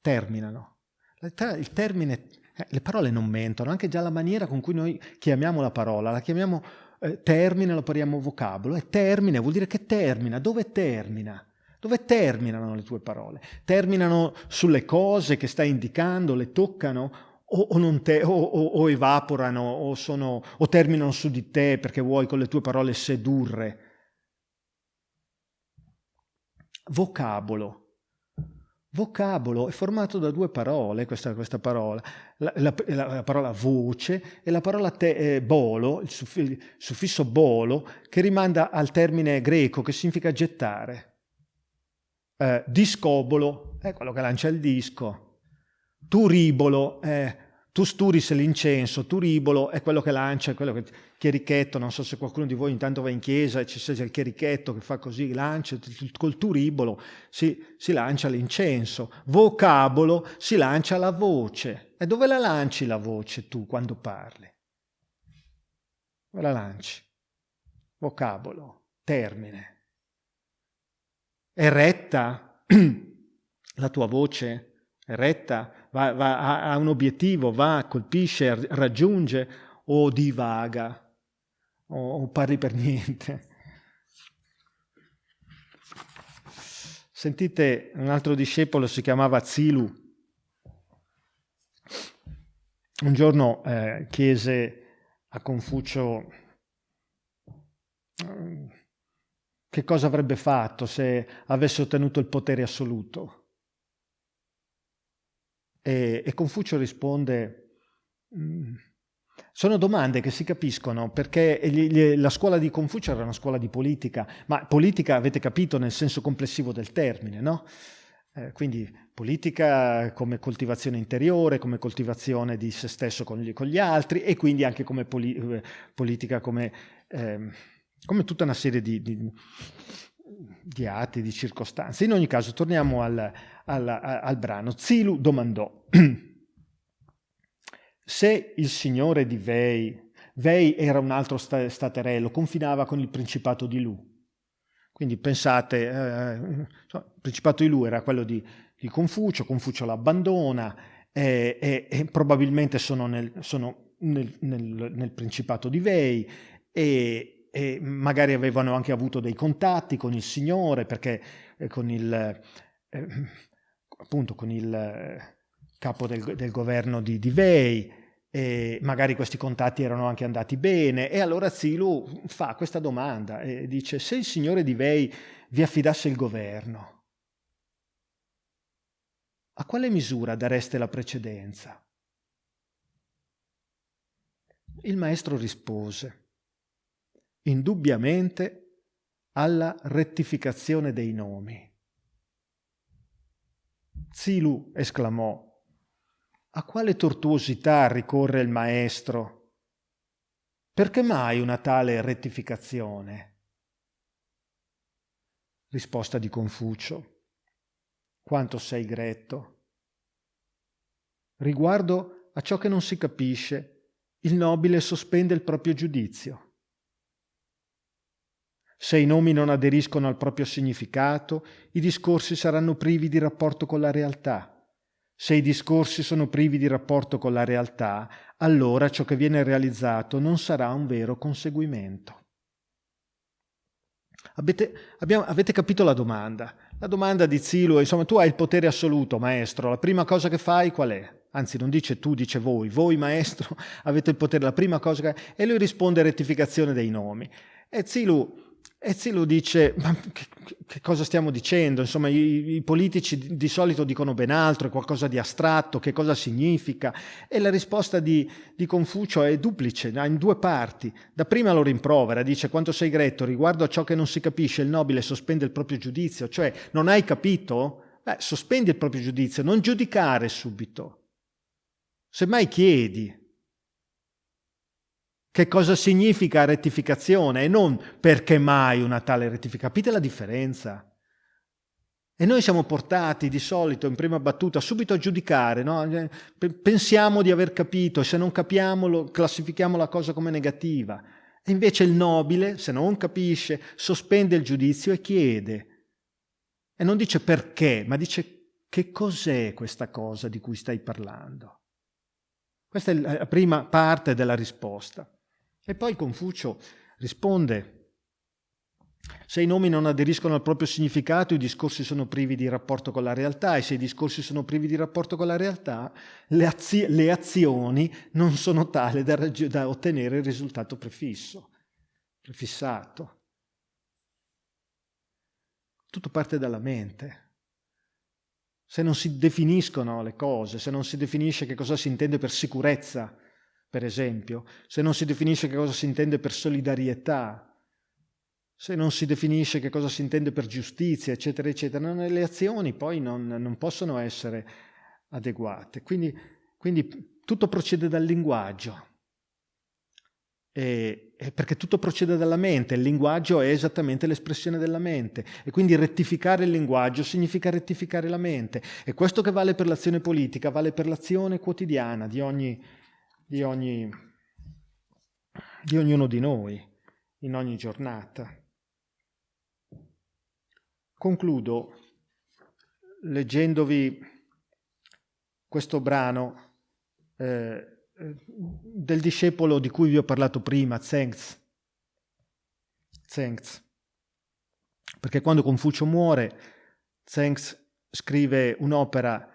terminano. Il termine eh, le parole non mentono, anche già la maniera con cui noi chiamiamo la parola, la chiamiamo eh, termine, lo pariamo vocabolo, e termine vuol dire che termina, dove termina? Dove terminano le tue parole? Terminano sulle cose che stai indicando, le toccano o, o, te, o, o evaporano sono, o terminano su di te perché vuoi con le tue parole sedurre? Vocabolo Vocabolo è formato da due parole, questa, questa parola, la, la, la, parola voce e la parola te, eh, bolo, il suffisso bolo, che rimanda al termine greco che significa gettare. Eh, discobolo è quello che lancia il disco. Turibolo è tu sturis l'incenso, turibolo è quello che lancia, è quello che chierichetto, non so se qualcuno di voi intanto va in chiesa e c'è il chierichetto che fa così, lancia, col turibolo si, si lancia l'incenso, vocabolo si lancia la voce. E dove la lanci la voce tu quando parli? Dove la lanci? Vocabolo, termine. È retta la tua voce? È retta? Va, va, ha un obiettivo, va, colpisce, raggiunge o divaga o, o parli per niente. Sentite, un altro discepolo si chiamava Zilu. Un giorno eh, chiese a Confucio che cosa avrebbe fatto se avesse ottenuto il potere assoluto. E, e Confucio risponde, mm, sono domande che si capiscono perché la scuola di Confucio era una scuola di politica, ma politica avete capito nel senso complessivo del termine, no? Eh, quindi politica come coltivazione interiore, come coltivazione di se stesso con gli, con gli altri e quindi anche come poli, eh, politica come, eh, come, tutta una serie di, di, di atti, di circostanze. In ogni caso torniamo al, al, al brano. Zilu domandò, se il signore di Vei, Vei era un altro staterello, confinava con il principato di Lu. Quindi pensate, eh, il principato di Lu era quello di, di Confucio, Confucio l'abbandona e, e, e, probabilmente sono, nel, sono nel, nel, nel, principato di Vei e, e, magari avevano anche avuto dei contatti con il signore perché eh, con il... Appunto con il eh, capo del, del governo di, di Vei, e magari questi contatti erano anche andati bene e allora Zilu fa questa domanda e dice se il signore di Vei vi affidasse il governo, a quale misura dareste la precedenza? Il maestro rispose, indubbiamente alla rettificazione dei nomi. Zilu esclamò, a quale tortuosità ricorre il maestro? Perché mai una tale rettificazione? Risposta di Confucio. Quanto sei gretto. Riguardo a ciò che non si capisce, il nobile sospende il proprio giudizio. Se i nomi non aderiscono al proprio significato, i discorsi saranno privi di rapporto con la realtà. Se i discorsi sono privi di rapporto con la realtà, allora ciò che viene realizzato non sarà un vero conseguimento. Avete, abbiamo, avete capito la domanda? La domanda di Zilu insomma, tu hai il potere assoluto, maestro, la prima cosa che fai qual è? Anzi, non dice tu, dice voi. Voi, maestro, avete il potere, la prima cosa che... E lui risponde rettificazione dei nomi. E Zilu e Zilu dice, ma che, che, cosa stiamo dicendo? Insomma, i, i, politici di solito dicono ben altro, è qualcosa di astratto, che cosa significa? E la risposta di, di Confucio è duplice, ha in due parti. Da prima lo rimprovera, dice, quanto sei gretto, riguardo a ciò che non si capisce, il nobile sospende il proprio giudizio, cioè, non hai capito? Beh, sospendi il proprio giudizio, non giudicare subito. Semmai chiedi, che cosa significa rettificazione e non perché mai una tale rettificazione. Capite la differenza? E noi siamo portati di solito in prima battuta subito a giudicare, no? pensiamo di aver capito se non capiamo lo, classifichiamo la cosa come negativa. E invece il nobile, se non capisce, sospende il giudizio e chiede. E non dice perché, ma dice che cos'è questa cosa di cui stai parlando. Questa è la prima parte della risposta. E poi Confucio risponde, se i nomi non aderiscono al proprio significato, i discorsi sono privi di rapporto con la realtà e se i discorsi sono privi di rapporto con la realtà, le, azio le azioni non sono tali da, da ottenere il risultato prefisso, prefissato. Tutto parte dalla mente. Se non si definiscono le cose, se non si definisce che cosa si intende per sicurezza, per esempio, se non si definisce che cosa si intende per solidarietà, se non si definisce che cosa si intende per giustizia, eccetera, eccetera, le azioni poi non, non possono essere adeguate. Quindi, quindi, tutto procede dal linguaggio, e, e perché tutto procede dalla mente, il linguaggio è esattamente l'espressione della mente. E quindi rettificare il linguaggio significa rettificare la mente. E questo che vale per l'azione politica vale per l'azione quotidiana di ogni di, ogni, di ognuno di noi in ogni giornata. Concludo leggendovi questo brano eh, del discepolo di cui vi ho parlato prima, Zengz. Zengz. Perché quando Confucio muore, Zengz scrive un'opera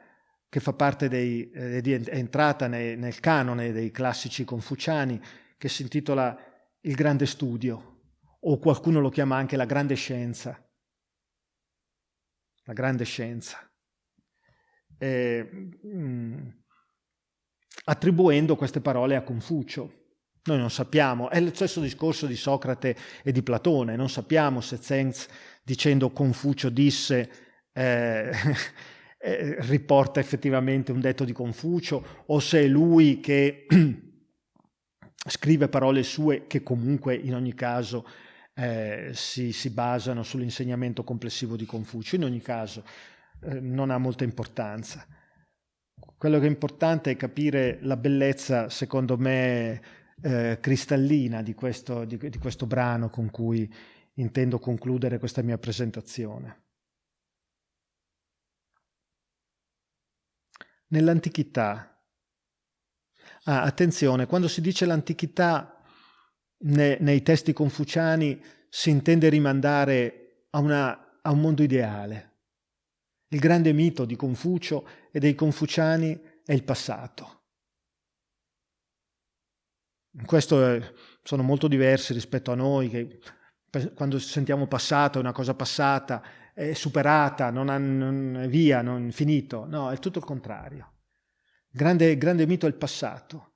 che fa parte dei, eh, è entrata nei, nel canone dei classici confuciani, che si intitola Il grande studio, o qualcuno lo chiama anche la grande scienza. La grande scienza. Eh, mh, attribuendo queste parole a Confucio. Noi non sappiamo, è lo stesso discorso di Socrate e di Platone, non sappiamo se Zengz dicendo Confucio disse eh, eh, riporta effettivamente un detto di Confucio o se è lui che scrive parole sue che comunque in ogni caso eh, si, si, basano sull'insegnamento complessivo di Confucio. In ogni caso eh, non ha molta importanza. Quello che è importante è capire la bellezza, secondo me, eh, cristallina di questo, di, di questo brano con cui intendo concludere questa mia presentazione. Nell'antichità. Ah, attenzione, quando si dice l'antichità ne, nei testi confuciani si intende rimandare a, una, a un mondo ideale. Il grande mito di Confucio e dei confuciani è il passato. In questo sono molto diversi rispetto a noi che quando sentiamo passato è una cosa passata, è superata, non, ha, non via, non è finito. No, è tutto il contrario. Il grande, grande mito è il passato.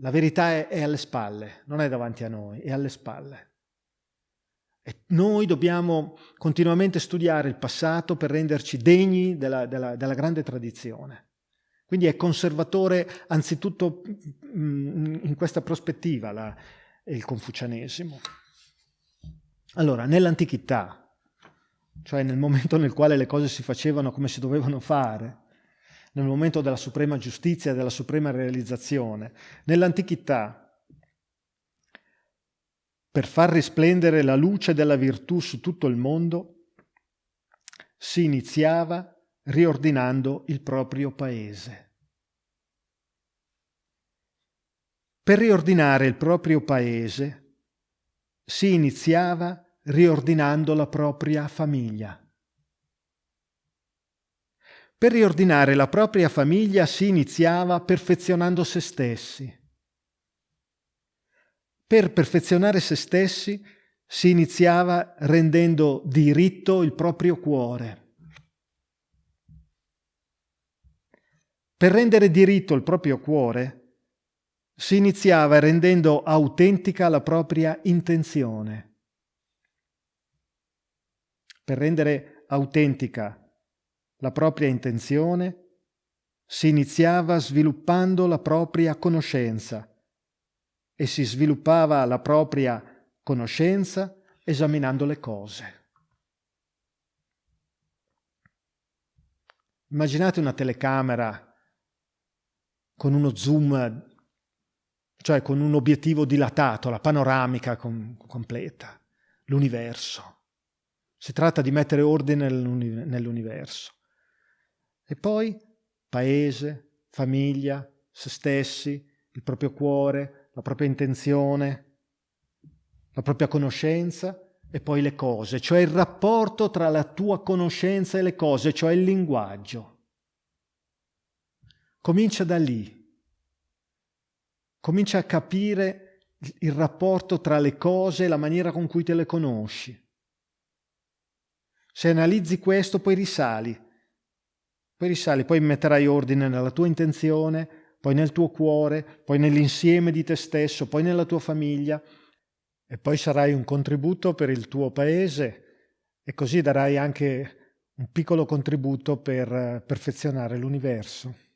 La verità è, è alle spalle, non è davanti a noi, è alle spalle. E noi dobbiamo continuamente studiare il passato per renderci degni della, della, della grande tradizione. Quindi è conservatore anzitutto mm, in questa prospettiva la, il confucianesimo. Allora, nell'antichità, cioè nel momento nel quale le cose si facevano come si dovevano fare, nel momento della suprema giustizia della suprema realizzazione. Nell'antichità, per far risplendere la luce della virtù su tutto il mondo, si iniziava riordinando il proprio paese. Per riordinare il proprio paese si iniziava riordinando la propria famiglia. Per riordinare la propria famiglia si iniziava perfezionando se stessi. Per perfezionare se stessi si iniziava rendendo diritto il proprio cuore. Per rendere diritto il proprio cuore si iniziava rendendo autentica la propria intenzione per rendere autentica la propria intenzione, si iniziava sviluppando la propria conoscenza, e si sviluppava la propria conoscenza esaminando le cose. Immaginate una telecamera con uno zoom, cioè con un obiettivo dilatato, la panoramica com completa, l'universo. Si tratta di mettere ordine nell'universo. E poi paese, famiglia, se stessi, il proprio cuore, la propria intenzione, la propria conoscenza e poi le cose, cioè il rapporto tra la tua conoscenza e le cose, cioè il linguaggio. Comincia da lì. Comincia a capire il rapporto tra le cose e la maniera con cui te le conosci. Se analizzi questo, poi risali. Poi risali, poi metterai ordine nella tua intenzione, poi nel tuo cuore, poi nell'insieme di te stesso, poi nella tua famiglia e poi sarai un contributo per il tuo paese e così darai anche un piccolo contributo per perfezionare l'universo.